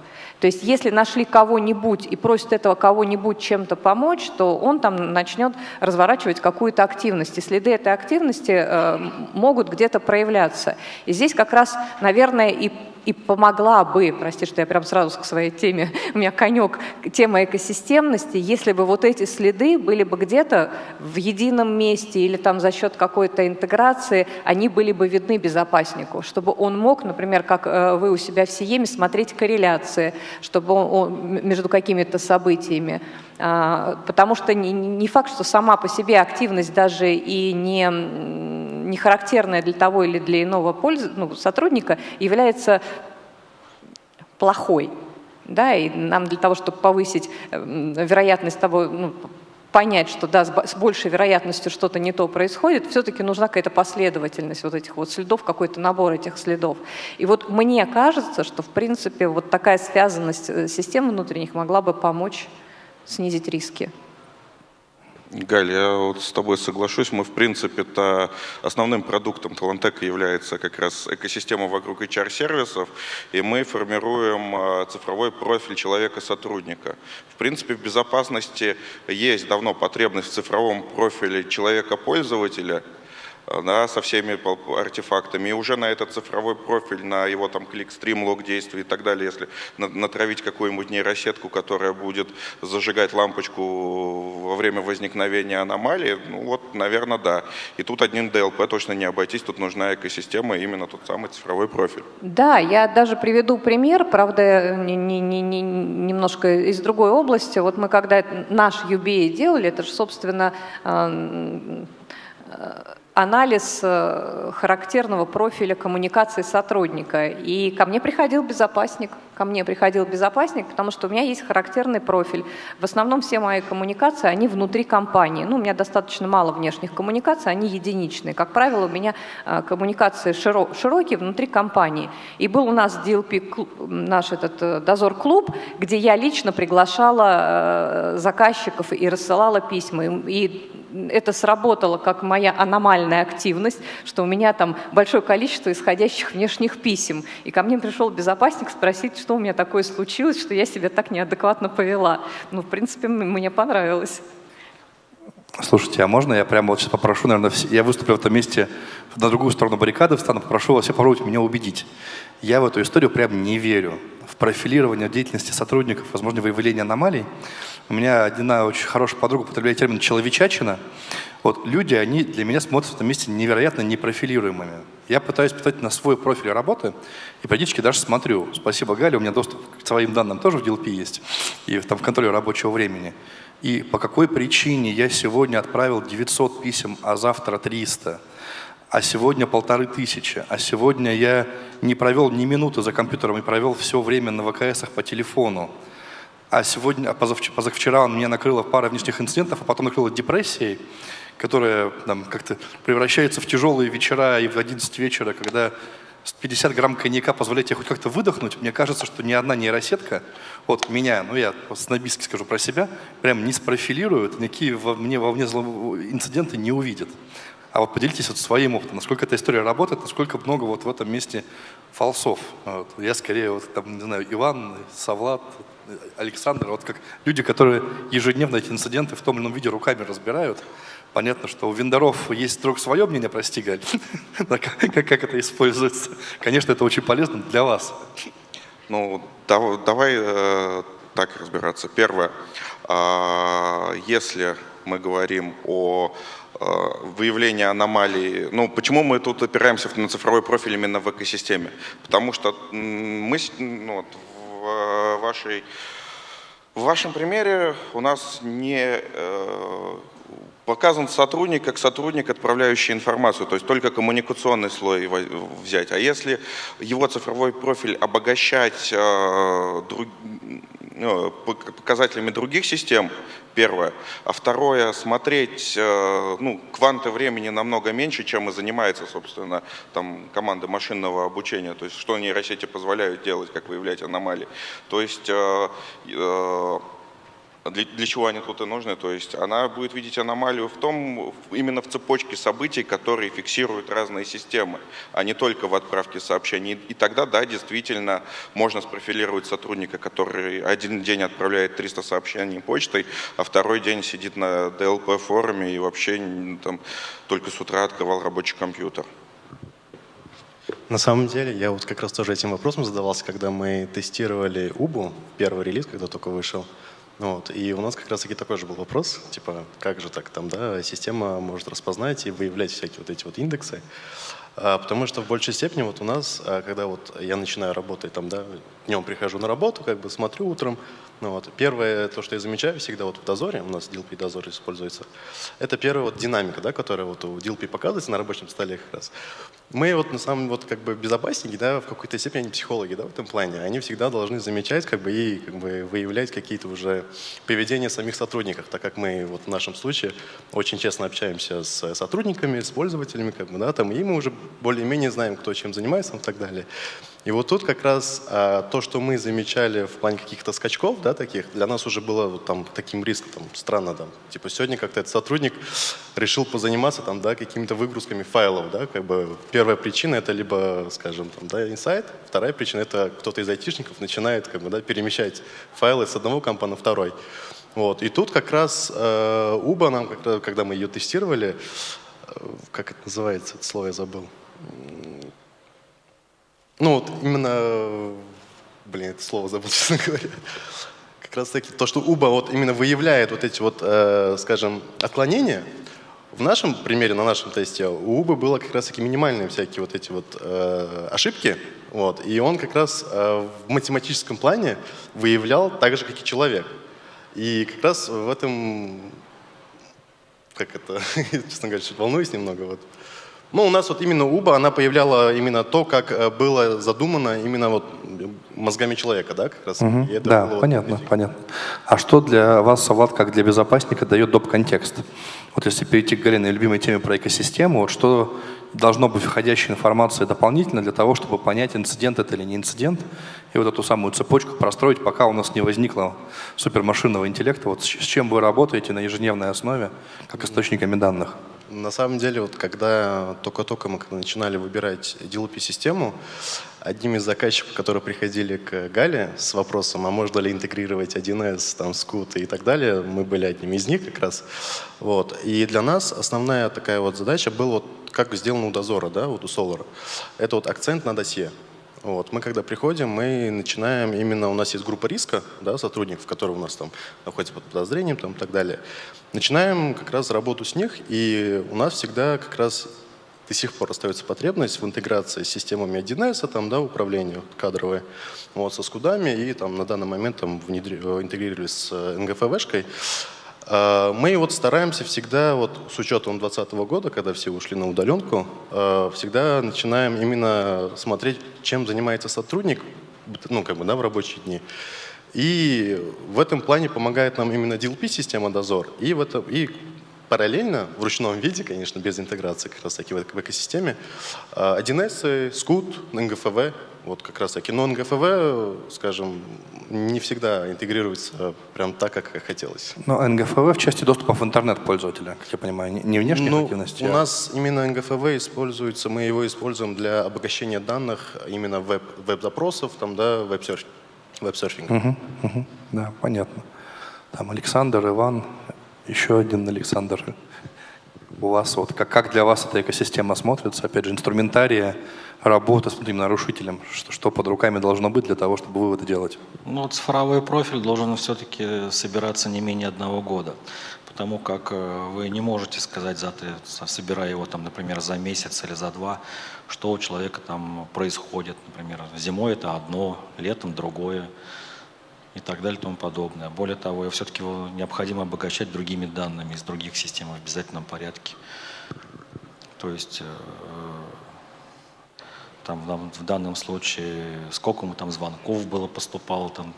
То есть если нашли кого-нибудь и просят этого кого-нибудь чем-то помочь, то он там начнет разворачивать какую-то активность. И следы этой активности э, могут где-то проявляться. И здесь как раз, наверное, и и помогла бы, прости, что я прям сразу к своей теме, у меня конек, тема экосистемности, если бы вот эти следы были бы где-то в едином месте или там за счет какой-то интеграции, они были бы видны безопаснику, чтобы он мог, например, как э, вы у себя в Сиеме, смотреть корреляции, чтобы он, между какими-то событиями. А, потому что не факт, что сама по себе активность даже и не не характерная для того или для иного пользы, ну, сотрудника, является плохой. Да, и нам для того, чтобы повысить вероятность того, ну, понять, что да, с большей вероятностью что-то не то происходит, все-таки нужна какая-то последовательность вот этих вот следов, какой-то набор этих следов. И вот мне кажется, что в принципе вот такая связанность э, систем внутренних могла бы помочь снизить риски. Галь, я вот с тобой соглашусь. Мы, в принципе-то, основным продуктом Талантека является как раз экосистема вокруг HR-сервисов, и мы формируем а, цифровой профиль человека-сотрудника. В принципе, в безопасности есть давно потребность в цифровом профиле человека-пользователя – да, со всеми артефактами. И уже на этот цифровой профиль, на его там клик, стрим, лог действий и так далее, если натравить какую-нибудь нейросетку, которая будет зажигать лампочку во время возникновения аномалии, ну вот, наверное, да. И тут одним DLP точно не обойтись, тут нужна экосистема, именно тот самый цифровой профиль. Да, я даже приведу пример, правда, не, не, не, не, немножко из другой области. Вот мы когда наш UBA делали, это же, собственно, анализ э, характерного профиля коммуникации сотрудника. И ко мне приходил безопасник, ко мне приходил безопасник, потому что у меня есть характерный профиль. В основном все мои коммуникации, они внутри компании. Ну, у меня достаточно мало внешних коммуникаций, они единичные. Как правило, у меня э, коммуникации широкие внутри компании. И был у нас DLP, наш этот э, дозор-клуб, где я лично приглашала заказчиков и рассылала письма. И это сработало как моя аномальная активность, что у меня там большое количество исходящих внешних писем. И ко мне пришел безопасник спросить, что у меня такое случилось, что я себя так неадекватно повела. Ну, в принципе, мне понравилось. Слушайте, а можно я прямо вот сейчас попрошу, наверное, я выступлю в этом месте на другую сторону баррикады встану, попрошу вас все попробовать меня убедить. Я в эту историю прям не верю. В профилирование деятельности сотрудников, возможно, выявление аномалий. У меня одна очень хорошая подруга употребляет термин «человечачина». Вот люди, они для меня смотрятся в этом месте невероятно непрофилируемыми. Я пытаюсь питать на свой профиль работы и периодически даже смотрю. Спасибо, Галя, у меня доступ к своим данным тоже в DLP есть, и там в контроле рабочего времени. И по какой причине я сегодня отправил 900 писем, а завтра 300, а сегодня полторы тысячи, а сегодня я не провел ни минуты за компьютером и провел все время на ВКСах по телефону, а сегодня, а позавчера он меня накрыло пара внешних инцидентов, а потом накрыло депрессией, которая там, как-то превращается в тяжелые вечера и в 11 вечера, когда 50 грамм коньяка позволяет тебе хоть как-то выдохнуть, мне кажется, что ни одна нейросетка, вот меня, ну я снобистски скажу про себя, прям не спрофилирует, никакие во мне, во мне инциденты не увидят. А вот поделитесь вот своим опытом, насколько эта история работает, насколько много вот в этом месте фалсов. Вот. Я скорее, вот, там, не знаю, Иван, Савлад, Александр, вот как люди, которые ежедневно эти инциденты в том или ином виде руками разбирают. Понятно, что у вендоров есть вдруг свое мнение, прости, Галь, как, это используется. Конечно, это очень полезно для вас. Ну, давай э, так разбираться. Первое, э, если мы говорим о э, выявлении аномалий. Ну, почему мы тут опираемся на цифровой профиль именно в экосистеме? Потому что мы ну, вот, в, вашей, в вашем примере у нас не э, показан сотрудник как сотрудник, отправляющий информацию, то есть только коммуникационный слой взять. А если его цифровой профиль обогащать э, друг, показателями других систем, первое. А второе, смотреть, э, ну, кванты времени намного меньше, чем и занимается, собственно, там, команда машинного обучения, то есть что нейросети позволяют делать, как выявлять аномалии. То есть э, э, для, для чего они тут и нужны? То есть она будет видеть аномалию в том, именно в цепочке событий, которые фиксируют разные системы, а не только в отправке сообщений. И тогда, да, действительно, можно спрофилировать сотрудника, который один день отправляет 300 сообщений почтой, а второй день сидит на DLP-форуме и вообще там, только с утра открывал рабочий компьютер. На самом деле, я вот как раз тоже этим вопросом задавался, когда мы тестировали Убу, первый релиз, когда только вышел. Вот, и у нас как раз-таки такой же был вопрос, типа, как же так там, да, система может распознать и выявлять всякие вот эти вот индексы. А, потому что в большей степени вот у нас, а, когда вот я начинаю работать там, да, днем прихожу на работу, как бы смотрю утром, ну, вот, первое, то, что я замечаю всегда вот в дозоре, у нас DLP дозор используется, это первая вот динамика, да, которая вот у DLP показывается на рабочем столе как раз. Мы вот на самом вот как бы безопасники, да, в какой-то степени они психологи, да, в этом плане, они всегда должны замечать как бы и как бы выявлять какие-то уже поведения самих сотрудников, так как мы вот в нашем случае очень честно общаемся с сотрудниками, с пользователями, как бы, да, там, и мы уже более-менее знаем, кто чем занимается и так далее. И вот тут как раз а, то, что мы замечали в плане каких-то скачков, да, таких, для нас уже было вот, там таким риском, там, странно, там, типа сегодня как-то этот сотрудник решил позаниматься там, да, какими-то выгрузками файлов, да, как бы первая причина это либо, скажем, там, да, инсайт, вторая причина это кто-то из айтишников начинает как бы, да, перемещать файлы с одного компа на второй. Вот. И тут как раз э, Уба нам, когда мы ее тестировали, э, как это называется, это слово я забыл, ну вот именно, блин, это слово забыл, честно говоря. Как раз таки то, что Уба вот именно выявляет вот эти вот, э, скажем, отклонения, в нашем примере, на нашем тесте, у Убы было как раз таки минимальные всякие вот эти вот э, ошибки, вот, и он как раз э, в математическом плане выявлял так же, как и человек. И как раз в этом, как это, честно говоря, волнуюсь немного, вот, Ну, у нас вот именно УБА, она появляла именно то, как э, было задумано именно вот мозгами человека, да, как раз? Это Да, было вот понятно, понятно. А что для вас, Влад, как для безопасника, дает доп-контекст? Вот если перейти к Галиной любимой теме про экосистему, вот что должно быть входящей информации дополнительно для того, чтобы понять, инцидент это или не инцидент, и вот эту самую цепочку простроить, пока у нас не возникло супермашинного интеллекта, вот с чем вы работаете на ежедневной основе, как источниками данных? На самом деле, вот когда только-только мы начинали выбирать DLP-систему, одним из заказчиков, которые приходили к Гале с вопросом, а можно ли интегрировать 1С, там, Scoot и так далее, мы были одним из них как раз. Вот. И для нас основная такая вот задача была, вот, как сделано у Дозора, да, вот у Solar. Это вот акцент на досье. Вот. Мы когда приходим, мы начинаем именно, у нас есть группа риска, да, сотрудников, которые у нас там находятся под подозрением там, и так далее. Начинаем как раз работу с них, и у нас всегда как раз до сих пор остается потребность в интеграции с системами 1С, там, да, управления кадровые, вот, со скудами, и там на данный момент там, внедри- э, интегрировались с э, НГФВшкой. А, Мы вот стараемся всегда, вот с учетом 2020 года, когда все ушли на удаленку, э, всегда начинаем именно смотреть, чем занимается сотрудник, ну, как бы, да, в рабочие дни. И в этом плане помогает нам именно DLP-система «Дозор». И, в это, и параллельно, в ручном виде, конечно, без интеграции как раз таки в, эко- в экосистеме, а, 1С, Scoot, НГФВ, вот как раз таки. Но НГФВ, скажем, не всегда интегрируется прям так, как хотелось. Но НГФВ в части доступа в интернет пользователя, как я понимаю, не- не внешних Ну, активностей. у а- нас именно НГФВ используется, мы его используем для обогащения данных именно веб, веб-запросов, там, да, веб-серф- веб-серфинга. Мгм, мгм. Да, понятно. Там Александр, Иван, еще один Александр. У вас вот как, как для вас эта экосистема смотрится? Опять же, инструментария работы с внутренним нарушителем. Что, что под руками должно быть для того, чтобы выводы делать? Ну, цифровой профиль должен все-таки собираться не менее одного года, потому как э, вы не можете сказать, за ты, со- собирая его, там, например, за месяц или за два, что у человека там происходит. Например, зимой это одно, летом другое и так далее и тому подобное. Более того, все-таки его необходимо обогащать другими данными из других систем в обязательном порядке. То есть э, там, в дан- в данном случае, сколько ему там звонков было, поступало, там,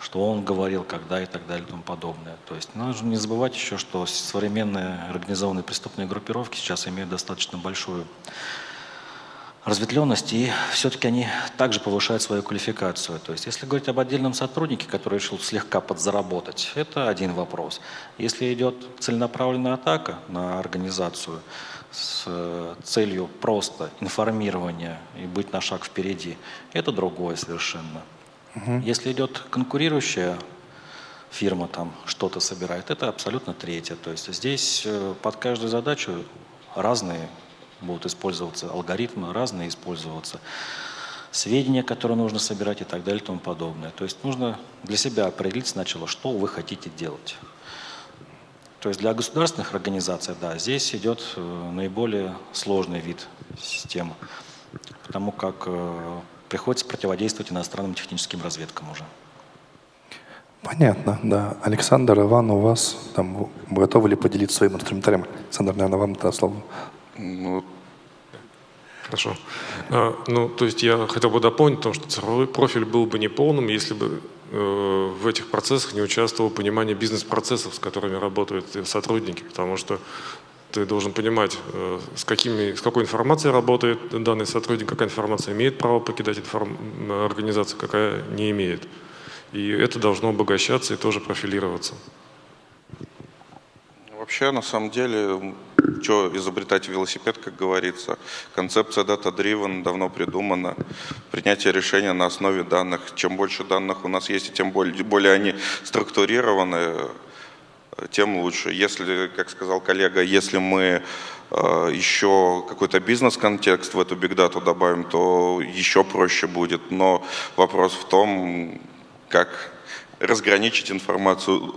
что он говорил, когда и так далее и тому подобное. То есть нужно не забывать еще, что современные организованные преступные группировки сейчас имеют достаточно большую разветвленность, и все-таки они также повышают свою квалификацию. То есть если говорить об отдельном сотруднике, который решил слегка подзаработать, это один вопрос. Если идет целенаправленная атака на организацию с э, целью просто информирования и быть на шаг впереди, это другое совершенно. Если идет конкурирующая фирма там что-то собирает, это абсолютно третье. То есть здесь э, под каждую задачу разные будут использоваться алгоритмы, разные использоваться сведения, которые нужно собирать и так далее и тому подобное. То есть нужно для себя определить сначала, что вы хотите делать. То есть для государственных организаций, да, здесь идет э, наиболее сложный вид системы, потому как э, приходится противодействовать иностранным техническим разведкам уже. Понятно, да. Александр, Иван, у вас там вы готовы ли поделиться своим инструментарием? Александр, наверное, вам это слово. Ну, Хорошо. А, ну, то есть я хотел бы дополнить о том, что цифровой профиль был бы неполным, если бы э, в этих процессах не участвовало понимание бизнес-процессов, с которыми работают сотрудники, потому что ты должен понимать, э, с, какими, с какой информацией работает данный сотрудник, какая информация имеет право покидать информ... организацию, какая не имеет. И это должно обогащаться и тоже профилироваться. Вообще, на самом деле, что изобретать велосипед, как говорится. Концепция data-driven давно придумана. Принятие решения на основе данных. Чем больше данных у нас есть, тем более, более они структурированы, тем лучше. Если, как сказал коллега, если мы э, еще какой-то бизнес-контекст в эту бигдату добавим, то еще проще будет. Но вопрос в том, как разграничить информацию,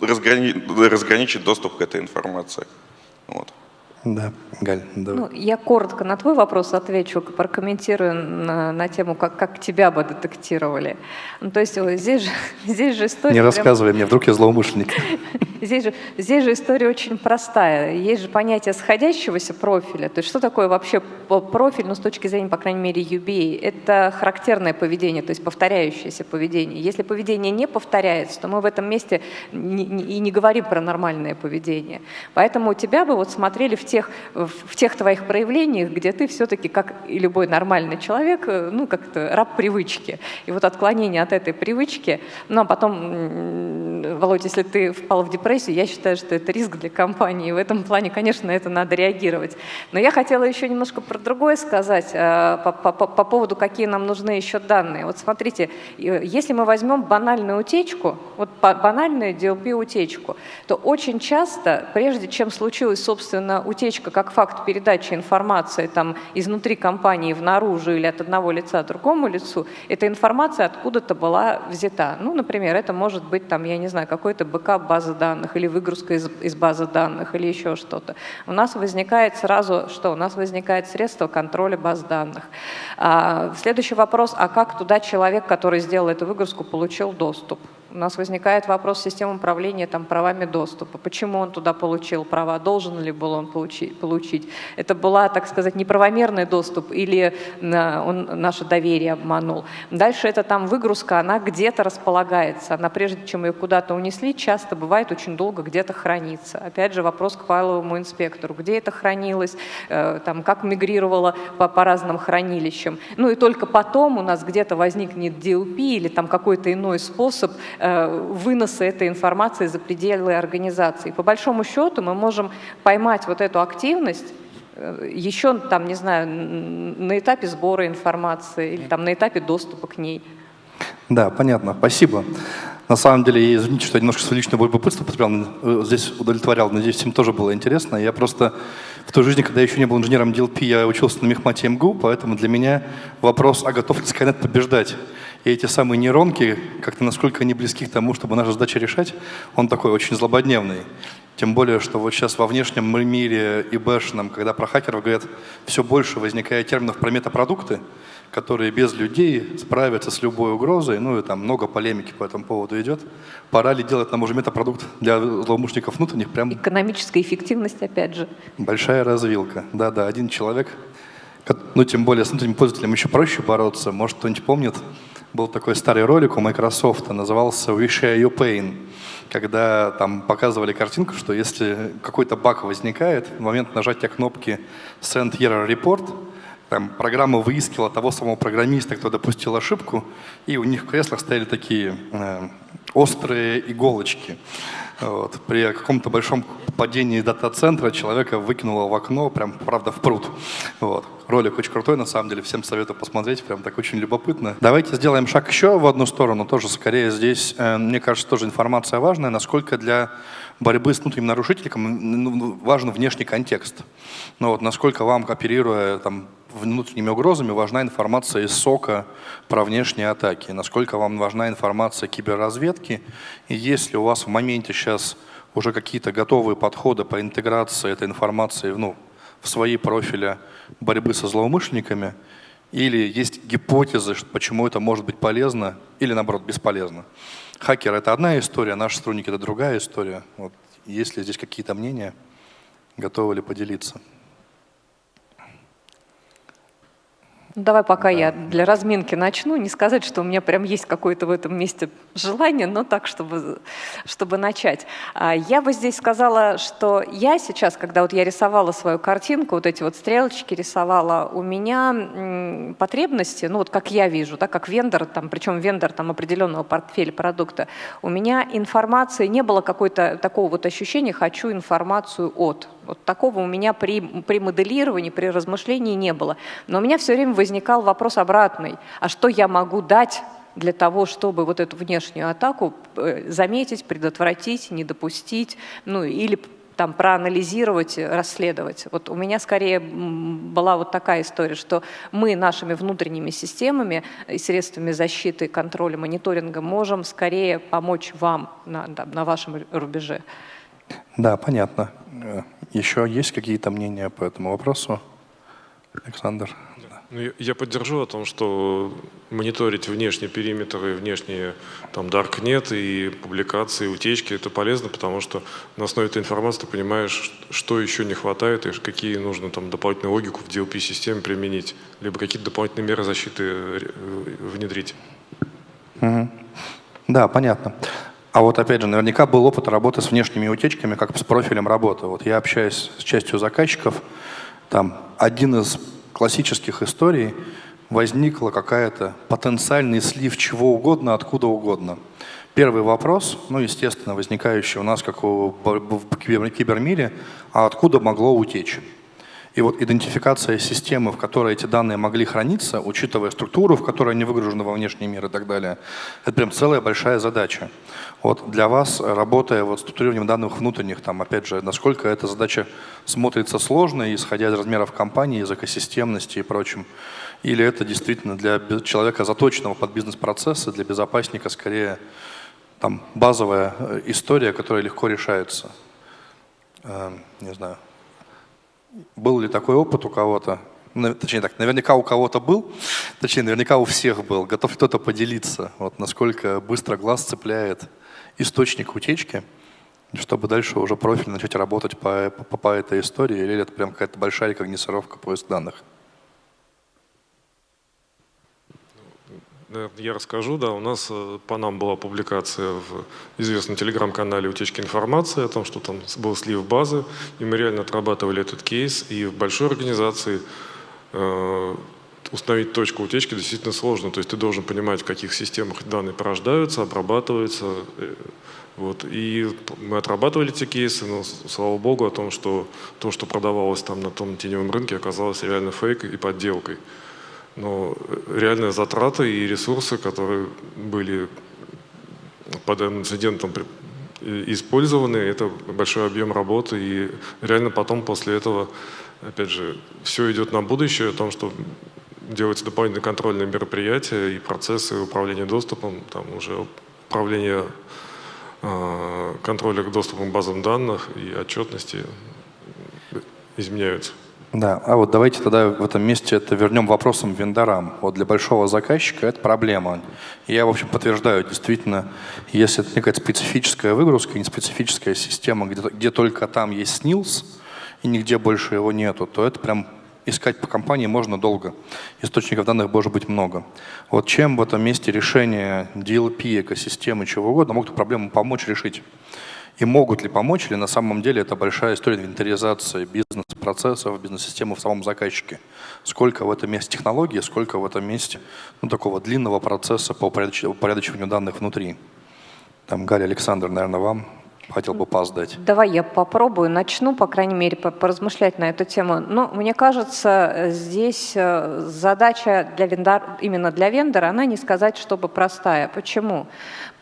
разграни- разграничить доступ к этой информации. Вот. Да, Галь, давай. Ну, я коротко на твой вопрос отвечу, прокомментирую на, на тему, как, как тебя бы детектировали. Ну, то есть здесь же, здесь же история... Не прям- рассказывай мне, вдруг я злоумышленник. Здесь же, здесь же история очень простая. Есть же понятие сходящегося профиля. То есть что такое вообще профиль, ну, с точки зрения, по крайней мере, UBA? Это характерное поведение, то есть повторяющееся поведение. Если поведение не повторяется, то мы в этом месте и не говорим про нормальное поведение. Поэтому у тебя бы вот смотрели в тех, в тех твоих проявлениях, где ты все-таки, как и любой нормальный человек, э, ну, как-то раб привычки. И вот отклонение от этой привычки, ну, а потом, Володя, если ты впал в депрессию, я считаю, что это риск для компании. В этом плане, конечно, это надо реагировать. Но я хотела еще немножко про другое сказать, э, по, по, по поводу, какие нам нужны еще данные. Вот смотрите, если мы возьмем банальную утечку, вот банальную DLP-утечку, то очень часто, прежде чем случилась, собственно, утечка как факт передачи информации там, изнутри компании в наружу или от одного лица другому лицу, эта информация откуда-то была взята. Ну, например, это может быть, там, я не знаю, какой-то бэкап базы данных или выгрузка из, из базы данных или еще что-то. У нас возникает сразу, что? У нас возникает средство контроля баз данных. А, следующий вопрос, а как туда человек, который сделал эту выгрузку, получил доступ? У нас возникает вопрос системы управления там, правами доступа. Почему он туда получил права? Должен ли был он получить? получить? Это была, так сказать, неправомерный доступ или он наше доверие обманул? Дальше это там выгрузка, она где-то располагается. Она прежде чем ее куда-то унесли, часто бывает очень долго где-то хранится. Опять же вопрос к файловому инспектору. Где это хранилось? Э, там, как мигрировало по, по разным хранилищам? Ну и только потом у нас где-то возникнет DLP или там какой-то иной способ Э, выноса этой информации за пределы организации. По большому счету мы можем поймать вот эту активность э, еще, там, не знаю, на этапе сбора информации или там, на этапе доступа к ней. Да, понятно. Спасибо. На самом деле, извините, что я немножко свое личное любопытство потерял, э, здесь удовлетворял, надеюсь, всем тоже было интересно. Я просто в той жизни, когда я еще не был инженером DLP, я учился на мехмате МГУ, поэтому для меня вопрос, а готов ли Skynet побеждать? И эти самые нейронки, как-то насколько они близки к тому, чтобы нашу задачу решать, он такой очень злободневный. Тем более, что вот сейчас во внешнем мире и бэшном, когда про хакеров говорят, все больше возникает терминов про метапродукты, которые без людей справятся с любой угрозой, ну и там много полемики по этому поводу идет. Пора ли делать нам уже метапродукт для злоумышленников внутренних? Прям Экономическая эффективность, опять же. Большая развилка. Да-да, один человек, ну тем более с внутренним пользователем еще проще бороться. Может, кто-нибудь помнит, был такой старый ролик у Microsoft, назывался We Share Your Pain, когда там показывали картинку, что если какой-то баг возникает, в момент нажатия кнопки Send Error Report, там, программа выискивала того самого программиста, кто допустил ошибку, и у них в креслах стояли такие э, острые иголочки. Вот. При каком-то большом падении дата-центра человека выкинуло в окно, прям, правда, в пруд. Вот. Ролик очень крутой, на самом деле, всем советую посмотреть, прям так очень любопытно. Давайте сделаем шаг еще в одну сторону, тоже скорее здесь, э, мне кажется, тоже информация важная, насколько для борьбы с внутренним нарушителем ну, ну, важен внешний контекст. Ну, вот, насколько вам, оперируя там, внутренними угрозами, важна информация из СОКа про внешние атаки, насколько вам важна информация киберразведки, и если у вас в моменте сейчас уже какие-то готовые подходы по интеграции этой информации ну, в свои профили борьбы со злоумышленниками, или есть гипотезы, почему это может быть полезно или наоборот бесполезно. Хакер — это одна история, наши сотрудники — это другая история. Вот. Есть ли здесь какие-то мнения, готовы ли поделиться? Ну, давай пока да. я для разминки начну. Не сказать, что у меня прям есть какое-то в этом месте желание, но так, чтобы, чтобы начать. А, я бы здесь сказала, что я сейчас, когда вот я рисовала свою картинку, вот эти вот стрелочки рисовала, у меня потребности, ну вот как я вижу, да, как вендор, там, причем вендор там, определенного портфеля продукта, у меня информации не было какой-то такого вот ощущения «хочу информацию от». Вот такого у меня при, при моделировании, при размышлении не было. Но у меня все время возникал вопрос обратный. А что я могу дать для того, чтобы вот эту внешнюю атаку э, заметить, предотвратить, не допустить, ну или там проанализировать, расследовать. Вот у меня скорее была вот такая история, что мы нашими внутренними системами и средствами защиты, контроля, мониторинга можем скорее помочь вам на, на вашем рубеже. Да, понятно. Э, Еще есть какие-то мнения по этому вопросу? Александр? Ну, я- поддержу о том, что мониторить внешний периметр и внешние там даркнет и публикации, утечки это полезно, потому что на основе этой информации ты понимаешь, что еще не хватает и какие нужно там дополнительную логику в DLP-системе применить, либо какие-то дополнительные меры защиты э, внедрить. Да, понятно. А вот опять же, наверняка был опыт работы с внешними утечками, как с профилем работы. Вот я общаюсь с частью заказчиков, там один из классических историй возникла какая-то потенциальный слив чего угодно, откуда угодно. Первый вопрос, ну, естественно, возникающий у нас, как в кибер- кибермире, а откуда могло утечь? И вот идентификация системы, в которой эти данные могли храниться, учитывая структуру, в которой они выгружены во внешний мир и так далее, это прям целая большая задача. Вот для вас, работая вот с структурированием данных внутренних, там, опять же, насколько эта задача смотрится сложно, исходя из размеров компании, из экосистемности и прочим, или это действительно для человека, заточенного под бизнес-процессы, для безопасника скорее там, базовая э, история, которая легко решается? Э, Не знаю. Был ли такой опыт у кого-то? Точнее так, наверняка у кого-то был, точнее, наверняка у всех был. Готов кто-то поделиться, вот насколько быстро глаз цепляет источник утечки, чтобы дальше уже профиль начать работать по, по, по этой истории, или это прям какая-то большая рекогносцировка поиск данных? Я расскажу, да, у нас э, по нам была публикация в известном телеграм-канале «Утечки информации» о том, что там был слив базы, и мы реально отрабатывали этот кейс, и в большой организации э, установить точку утечки действительно сложно, то есть ты должен понимать, в каких системах данные порождаются, обрабатываются, э, вот. И мы отрабатывали эти кейсы, но, слава богу, о том, что то, что продавалось там на том теневом рынке, оказалось реально фейкой и подделкой. Но э, реальные затраты и ресурсы, которые были под инцидентом и- использованы, это большой объем работы. И реально потом после этого, опять же, все идет на будущее, о том, что делаются дополнительные контрольные мероприятия и процессы управления доступом, там уже управление э, контроля к к базам данных и отчетности изменяются. Да, а вот давайте тогда в этом месте это вернем вопросом вендорам. Вот для большого заказчика это проблема. Я, в общем, подтверждаю, действительно, если это некая специфическая выгрузка, не специфическая система, где, где только там есть снилс, и нигде больше его нету, то это прям искать по компании можно долго. Источников данных может быть много. Вот чем в этом месте решение DLP, экосистемы, чего угодно могут проблему помочь решить? И могут ли помочь, или на самом деле это большая история инвентаризации бизнес-процессов, бизнес-системы в самом заказчике? Сколько в этом месте технологии, сколько в этом месте ну, такого длинного процесса по упорядоч- упорядочиванию данных внутри? Там Галя Александр, наверное, вам хотел бы пас дать. Давай я попробую, начну, по крайней мере, по- поразмышлять на эту тему. Но мне кажется, здесь э, задача для вендор, именно для вендора, она не сказать, чтобы простая. Почему?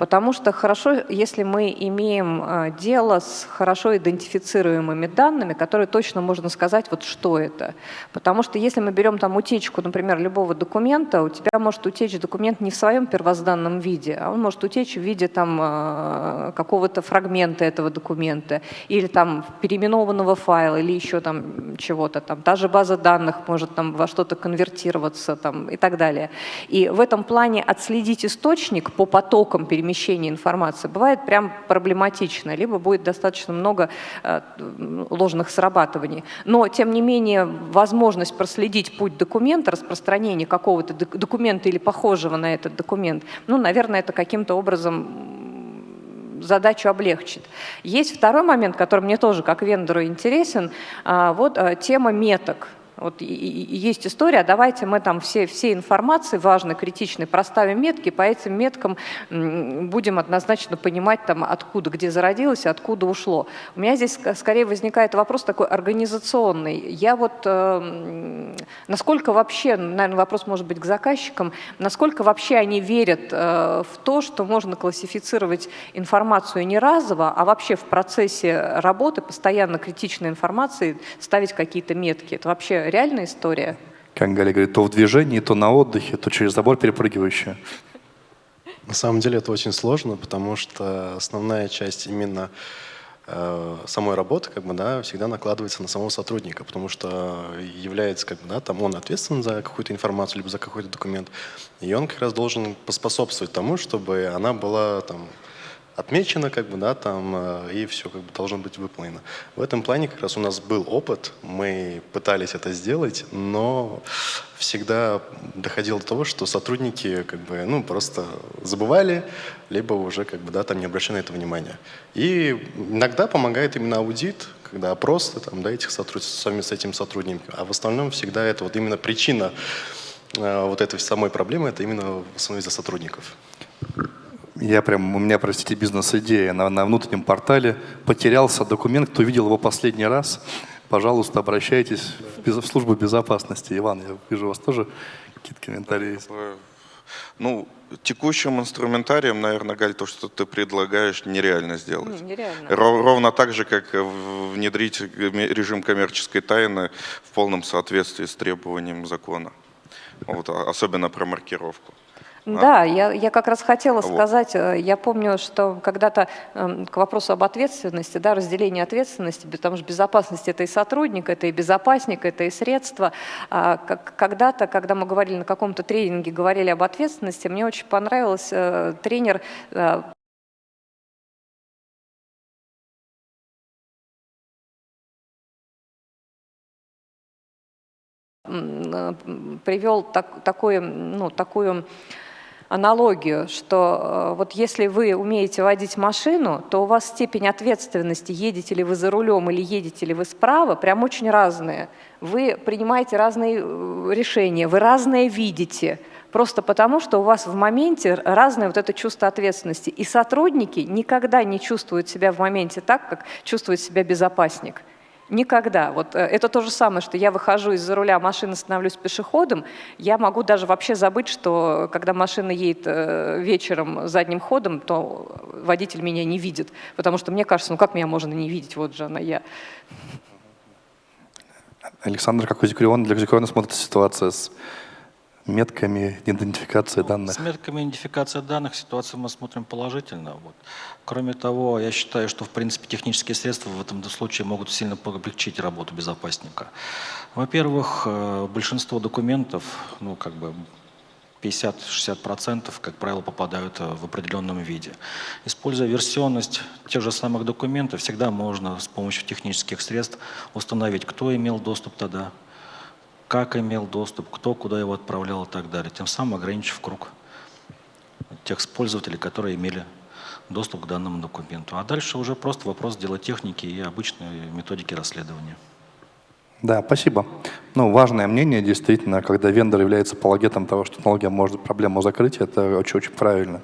Потому что хорошо, если мы имеем э, дело с хорошо идентифицируемыми данными, которые точно можно сказать, вот что это. Потому что если мы берем там утечку, например, любого документа, у тебя может утечь документ не в своем первозданном виде, а он может утечь в виде там э, какого-то фрагмента этого документа или там переименованного файла или еще там чего-то там. Та же база данных может там во что-то конвертироваться там и так далее. И в этом плане отследить источник по потокам перемещения информации бывает прям проблематично, либо будет достаточно много э, ложных срабатываний. Но, тем не менее, возможность проследить путь документа, распространение какого-то док- документа или похожего на этот документ, ну, наверное, это каким-то образом задачу облегчит. Есть второй момент, который мне тоже как вендору интересен, а, вот а, тема меток. Вот есть история, давайте мы там все, все информации важной, критичной проставим метки, по этим меткам будем однозначно понимать, там, откуда, где зародилось, откуда ушло. У меня здесь скорее возникает вопрос такой организационный. Я вот, э, насколько вообще, наверное, вопрос может быть к заказчикам, насколько вообще они верят э, в то, что можно классифицировать информацию не разово, а вообще в процессе работы постоянно критичной информации ставить какие-то метки. Это вообще реальная история? Как Галя говорит, то в движении, то на отдыхе, то через забор перепрыгивающая. На самом деле это очень сложно, потому что основная часть именно э, самой работы как бы, да, всегда накладывается на самого сотрудника, потому что является, как бы, да, там он ответственен за какую-то информацию, либо за какой-то документ, и он как раз должен поспособствовать тому, чтобы она была там, отмечено, как бы, да, там, э, и все как бы должно быть выполнено. В этом плане как раз у нас был опыт, мы пытались это сделать, но всегда доходило до того, что сотрудники как бы, ну, просто забывали, либо уже как бы, да, там не обращали на это внимания. И иногда помогает именно аудит, когда опросы там, да, этих сотрудников, сами с этим сотрудниками, а в основном всегда это вот именно причина э, вот этой самой проблемы, это именно в основном из-за сотрудников. Я прям, у меня, простите, бизнес-идея на, на внутреннем портале. Потерялся документ, кто видел его последний раз, пожалуйста, обращайтесь в, без, в службу безопасности. Иван, я вижу у вас тоже какие-то комментарии есть. Ну, текущим инструментарием, наверное, Галь, то, что ты предлагаешь, нереально сделать. Ну, нереально. Ровно так же, как внедрить режим коммерческой тайны в полном соответствии с требованием закона. Вот, а, особенно про маркировку. Да, а? я, я как раз хотела вот. сказать, э, я помню, что когда-то э, к вопросу об ответственности, да, разделении ответственности, потому что безопасность это и сотрудник, это и безопасник, это и средство. А, когда-то, когда мы говорили на каком-то тренинге, говорили об ответственности, мне очень понравился э, тренер э, привел так, такое, ну, такую аналогию, что э, вот если вы умеете водить машину, то у вас степень ответственности, едете ли вы за рулем или едете ли вы справа, прям очень разные. Вы принимаете разные э, решения, вы разное видите, просто потому, что у вас в моменте разное вот это чувство ответственности. И сотрудники никогда не чувствуют себя в моменте так, как чувствует себя безопасник. Никогда. Вот э, это то же самое, что я выхожу из-за руля машины, становлюсь пешеходом, я могу даже вообще забыть, что когда машина едет э, вечером задним ходом, то водитель меня не видит, потому что мне кажется, ну как меня можно не видеть, вот же она я. Александр, как у Зикриона, для Зикриона смотрится ситуация с метками идентификации ну, данных? С метками идентификации данных ситуацию мы смотрим положительно. Вот. Кроме того, я считаю, что в принципе технические средства в этом случае могут сильно облегчить работу безопасника. Во-первых, э, большинство документов, ну как бы 50-60%, как правило, попадают э, в определенном виде. Используя версионность тех же самых документов, всегда можно с помощью технических средств установить, кто имел доступ тогда, как имел доступ, кто куда его отправлял и так далее, тем самым ограничив круг тех пользователей, которые имели доступ к данному документу. А дальше уже просто вопрос дела техники и обычной методики расследования. Да, спасибо. Ну, важное мнение, действительно, когда вендор является апологетом того, что технология может проблему закрыть, это очень-очень правильно.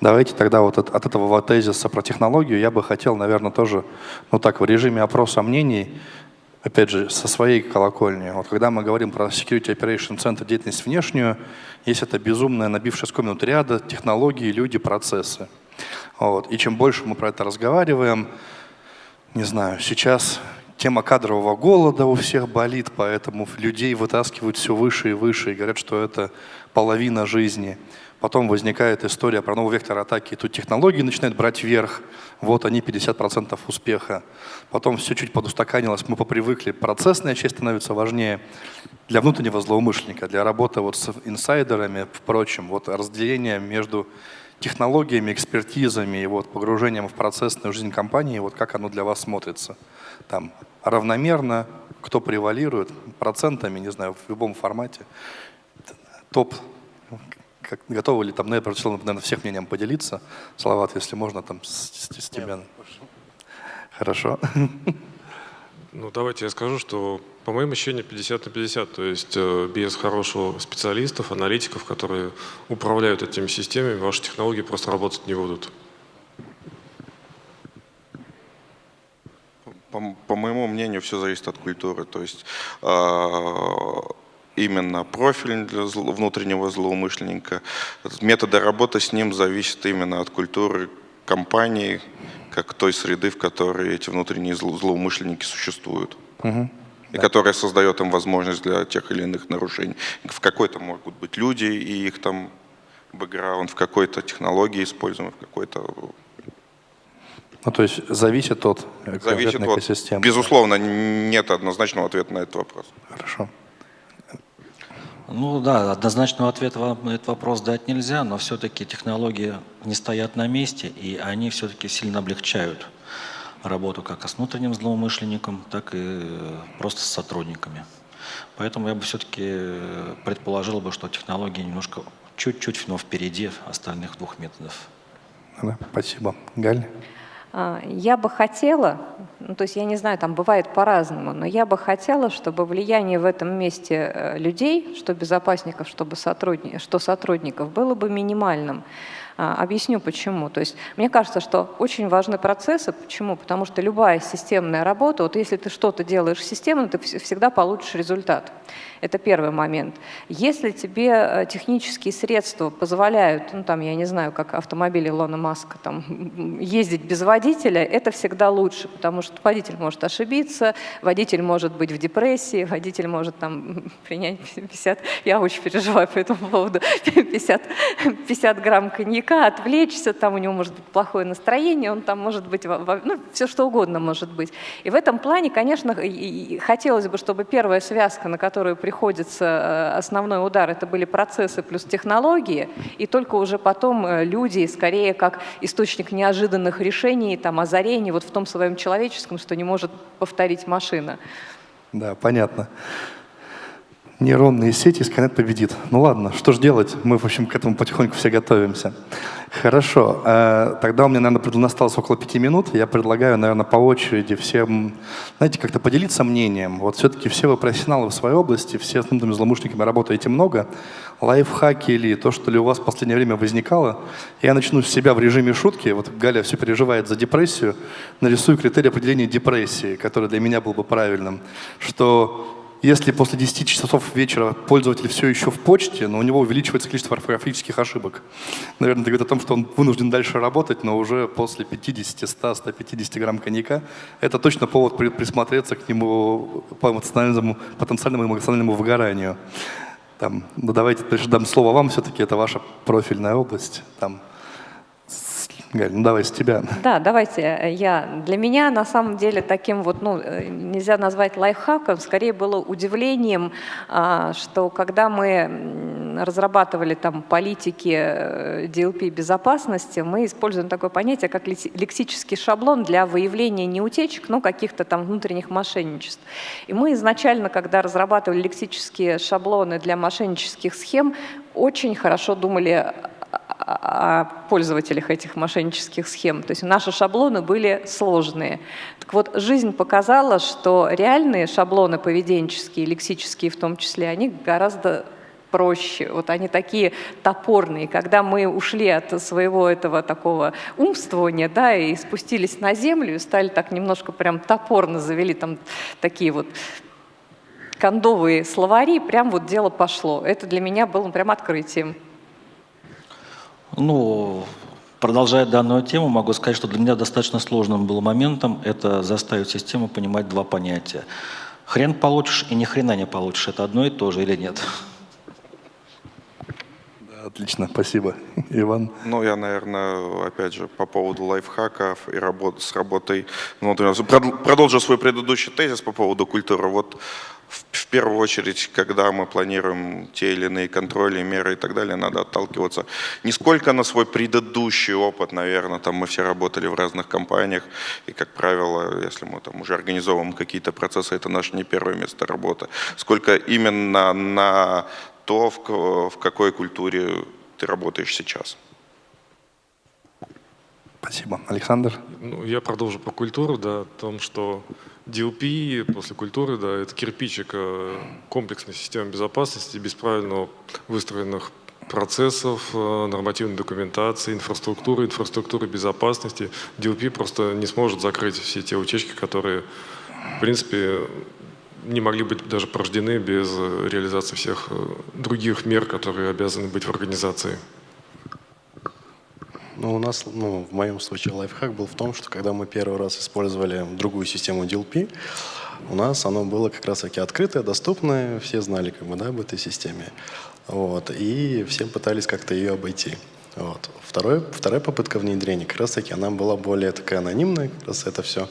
Давайте тогда вот от, от этого тезиса про технологию я бы хотел, наверное, тоже, ну так, в режиме опроса мнений опять же, со своей колокольни. Вот когда мы говорим про Security Operation Center, деятельность внешнюю, есть это безумная набившая скомнут ряда, технологии, люди, процессы. Вот. И чем больше мы про это разговариваем, не знаю, сейчас тема кадрового голода у всех болит, поэтому людей вытаскивают все выше и выше и говорят, что это половина жизни. Потом возникает история про новый вектор атаки, тут технологии начинают брать верх, вот они 50% успеха. Потом все чуть подустаканилось, мы попривыкли, процессная часть становится важнее для внутреннего злоумышленника, для работы вот с инсайдерами, впрочем, вот разделение между технологиями, экспертизами и вот погружением в процессную жизнь компании, вот как оно для вас смотрится? Там равномерно, кто превалирует, процентами, не знаю, в любом формате. Топ как, готовы ли там, ну, я прочитал, наверное, всех мнением поделиться. Салават, если можно, там с, с, с тебя. Хорошо. Ну, давайте я скажу, что, по моим ощущениям, 50 на 50. То есть э, без хорошего специалистов, аналитиков, которые управляют этими системами, ваши технологии просто работать не будут. По, по моему мнению, все зависит от культуры. То есть э, именно профиль для внутреннего злоумышленника. Методы работы с ним зависят именно от культуры компании, как той среды, в которой эти внутренние злоумышленники существуют. Угу. И да. которая создает им возможность для тех или иных нарушений. В какой-то могут быть люди и их там бэкграунд, в какой-то технологии используемой, в какой-то Ну, то есть зависит от Зависит конкретной от, экосистемы. безусловно, нет однозначного ответа на этот вопрос. Хорошо. Ну да, однозначного ответа вам на этот вопрос дать нельзя, но все-таки технологии не стоят на месте, и они все-таки сильно облегчают работу как с внутренним злоумышленником, так и э, просто с сотрудниками. Поэтому я бы все-таки предположил бы, что технологии немножко чуть-чуть, но впереди остальных двух методов. Да, спасибо. Галь? А, Я бы хотела, ну, то есть я не знаю, там бывает по-разному, но я бы хотела, чтобы влияние в этом месте э, людей, что безопасников, чтобы сотрудни- что сотрудников, было бы минимальным. А, Объясню почему. То есть мне кажется, что очень важны процессы. Почему? Потому что любая системная работа, вот если ты что-то делаешь системно, ты вс- всегда получишь результат. Это первый момент. Если тебе э, технические средства позволяют, ну там, я не знаю, как автомобиль Илона Маска, там, ездить без водителя, это всегда лучше, потому что водитель может ошибиться, водитель может быть в депрессии, водитель может там принять 50, я очень переживаю по этому поводу, 50, 50 грамм коньяка, отвлечься, там у него может быть плохое настроение, он там может быть, ну, все что угодно может быть. И в этом плане, конечно, хотелось бы, чтобы первая связка, на которую приходится э, основной удар, это были процессы плюс технологии, и только уже потом э, люди, скорее как источник неожиданных решений, там, озарений, вот в том своем человеческом, что не может повторить машина. Да, понятно. Нейронные сети, Skynet победит. Ну ладно, что же делать? Мы, в общем, к этому потихоньку все готовимся. Хорошо. э, Тогда у меня, наверное, осталось около пяти минут. Я предлагаю, наверное, по очереди всем, знаете, как-то поделиться мнением. Вот все-таки все вы профессионалы в своей области, все с нудными злоумышленниками работаете много. Лайфхаки или то, что ли у вас в последнее время возникало. Я начну с себя в режиме шутки. Вот Галя все переживает за депрессию. Нарисую критерий определения депрессии, который для меня был бы правильным. Что если после 10 часов вечера пользователь все еще в почте, но у него увеличивается количество орфографических ошибок. Наверное, это говорит о том, что он вынужден дальше работать, но уже после 50, 100, 150 грамм коньяка. Это точно повод при- присмотреться к нему по эмоциональному, потенциальному эмоциональному выгоранию. Там, ну давайте дам слово вам, все-таки это ваша профильная область. Там, Галь, ну давай с тебя. Да, давайте э, я. Для меня на самом деле таким вот, ну, э, нельзя назвать лайфхаком, скорее было удивлением, а, что когда мы разрабатывали там политики э, DLP безопасности, мы используем такое понятие, как лекси- лексический шаблон для выявления не утечек, но каких-то там внутренних мошенничеств. И мы изначально, когда разрабатывали лексические шаблоны для мошеннических схем, очень хорошо думали о пользователях этих мошеннических схем. То есть наши шаблоны были сложные. Так вот, жизнь показала, что реальные шаблоны поведенческие, лексические в том числе, они гораздо проще. Вот они такие топорные. Когда мы ушли от своего этого такого умствования, да, и спустились на землю, и стали так немножко прям топорно завели там такие вот кондовые словари, прям вот дело пошло. Это для меня было прям открытием. Ну, продолжая данную тему, могу сказать, что для меня достаточно сложным был моментом это заставить систему понимать два понятия. Хрен получишь и ни хрена не получишь. Это одно и то же или нет? Отлично, спасибо. Иван. Ну, я, наверное, опять же, по поводу лайфхаков и работы с работой внутреннего. Прод- Продолжу свой предыдущий тезис по поводу культуры. Вот в первую очередь, когда мы планируем те или иные контроли, меры и так далее, надо отталкиваться не сколько на свой предыдущий опыт, наверное, там мы все работали в разных компаниях, и, как правило, если мы там уже организовываем какие-то процессы, это наше не первое место работы, сколько именно на то, в, в какой культуре ты работаешь сейчас. Спасибо. Александр. Ну, я продолжу по культуру, да, о том, что DLP после культуры, да, это кирпичик э, комплексной системы безопасности, без правильно выстроенных процессов, э, нормативной документации, инфраструктуры, инфраструктуры безопасности. DLP просто не сможет закрыть все те утечки, которые, в принципе, не могли быть даже порождены без э, реализации всех э, других мер, которые обязаны быть в организации. Ну, у нас, ну, в моем случае лайфхак был в том, что когда мы первый раз использовали другую систему DLP, у нас оно было как раз-таки открытое, доступное, все знали как бы, да, об этой системе. Вот, и все пытались как-то ее обойти. Вот. Второй, вторая попытка внедрения, как раз таки, она была более такая анонимная, как раз это все.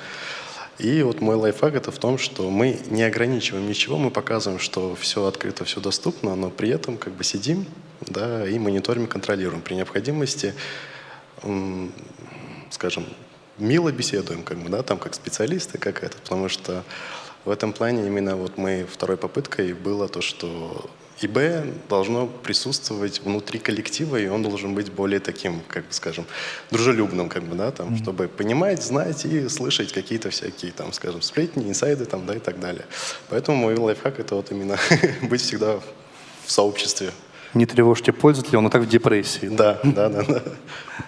И вот мой лайфхак это в том, что мы не ограничиваем ничего, мы показываем, что все открыто, все доступно, но при этом как бы сидим да, и мониторим, контролируем. При необходимости, скажем, мило беседуем, как бы, да, там как специалисты, как это, потому что в этом плане именно вот мы второй попыткой было то, что ИБ должно присутствовать внутри коллектива, и он должен быть более таким, как бы скажем, дружелюбным, как бы, да, там, mm-hmm. чтобы понимать, знать и слышать какие-то всякие, там, скажем, сплетни, инсайды, там, да, и так далее. Поэтому мой лайфхак — это вот именно быть всегда в сообществе. Не тревожьте пользователя, он и так в депрессии. Да, да, да, да.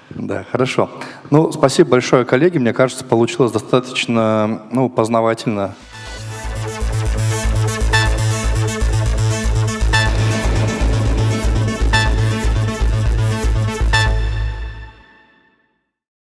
Да, хорошо. Ну, спасибо большое, коллеги. Мне кажется, получилось достаточно ну, познавательно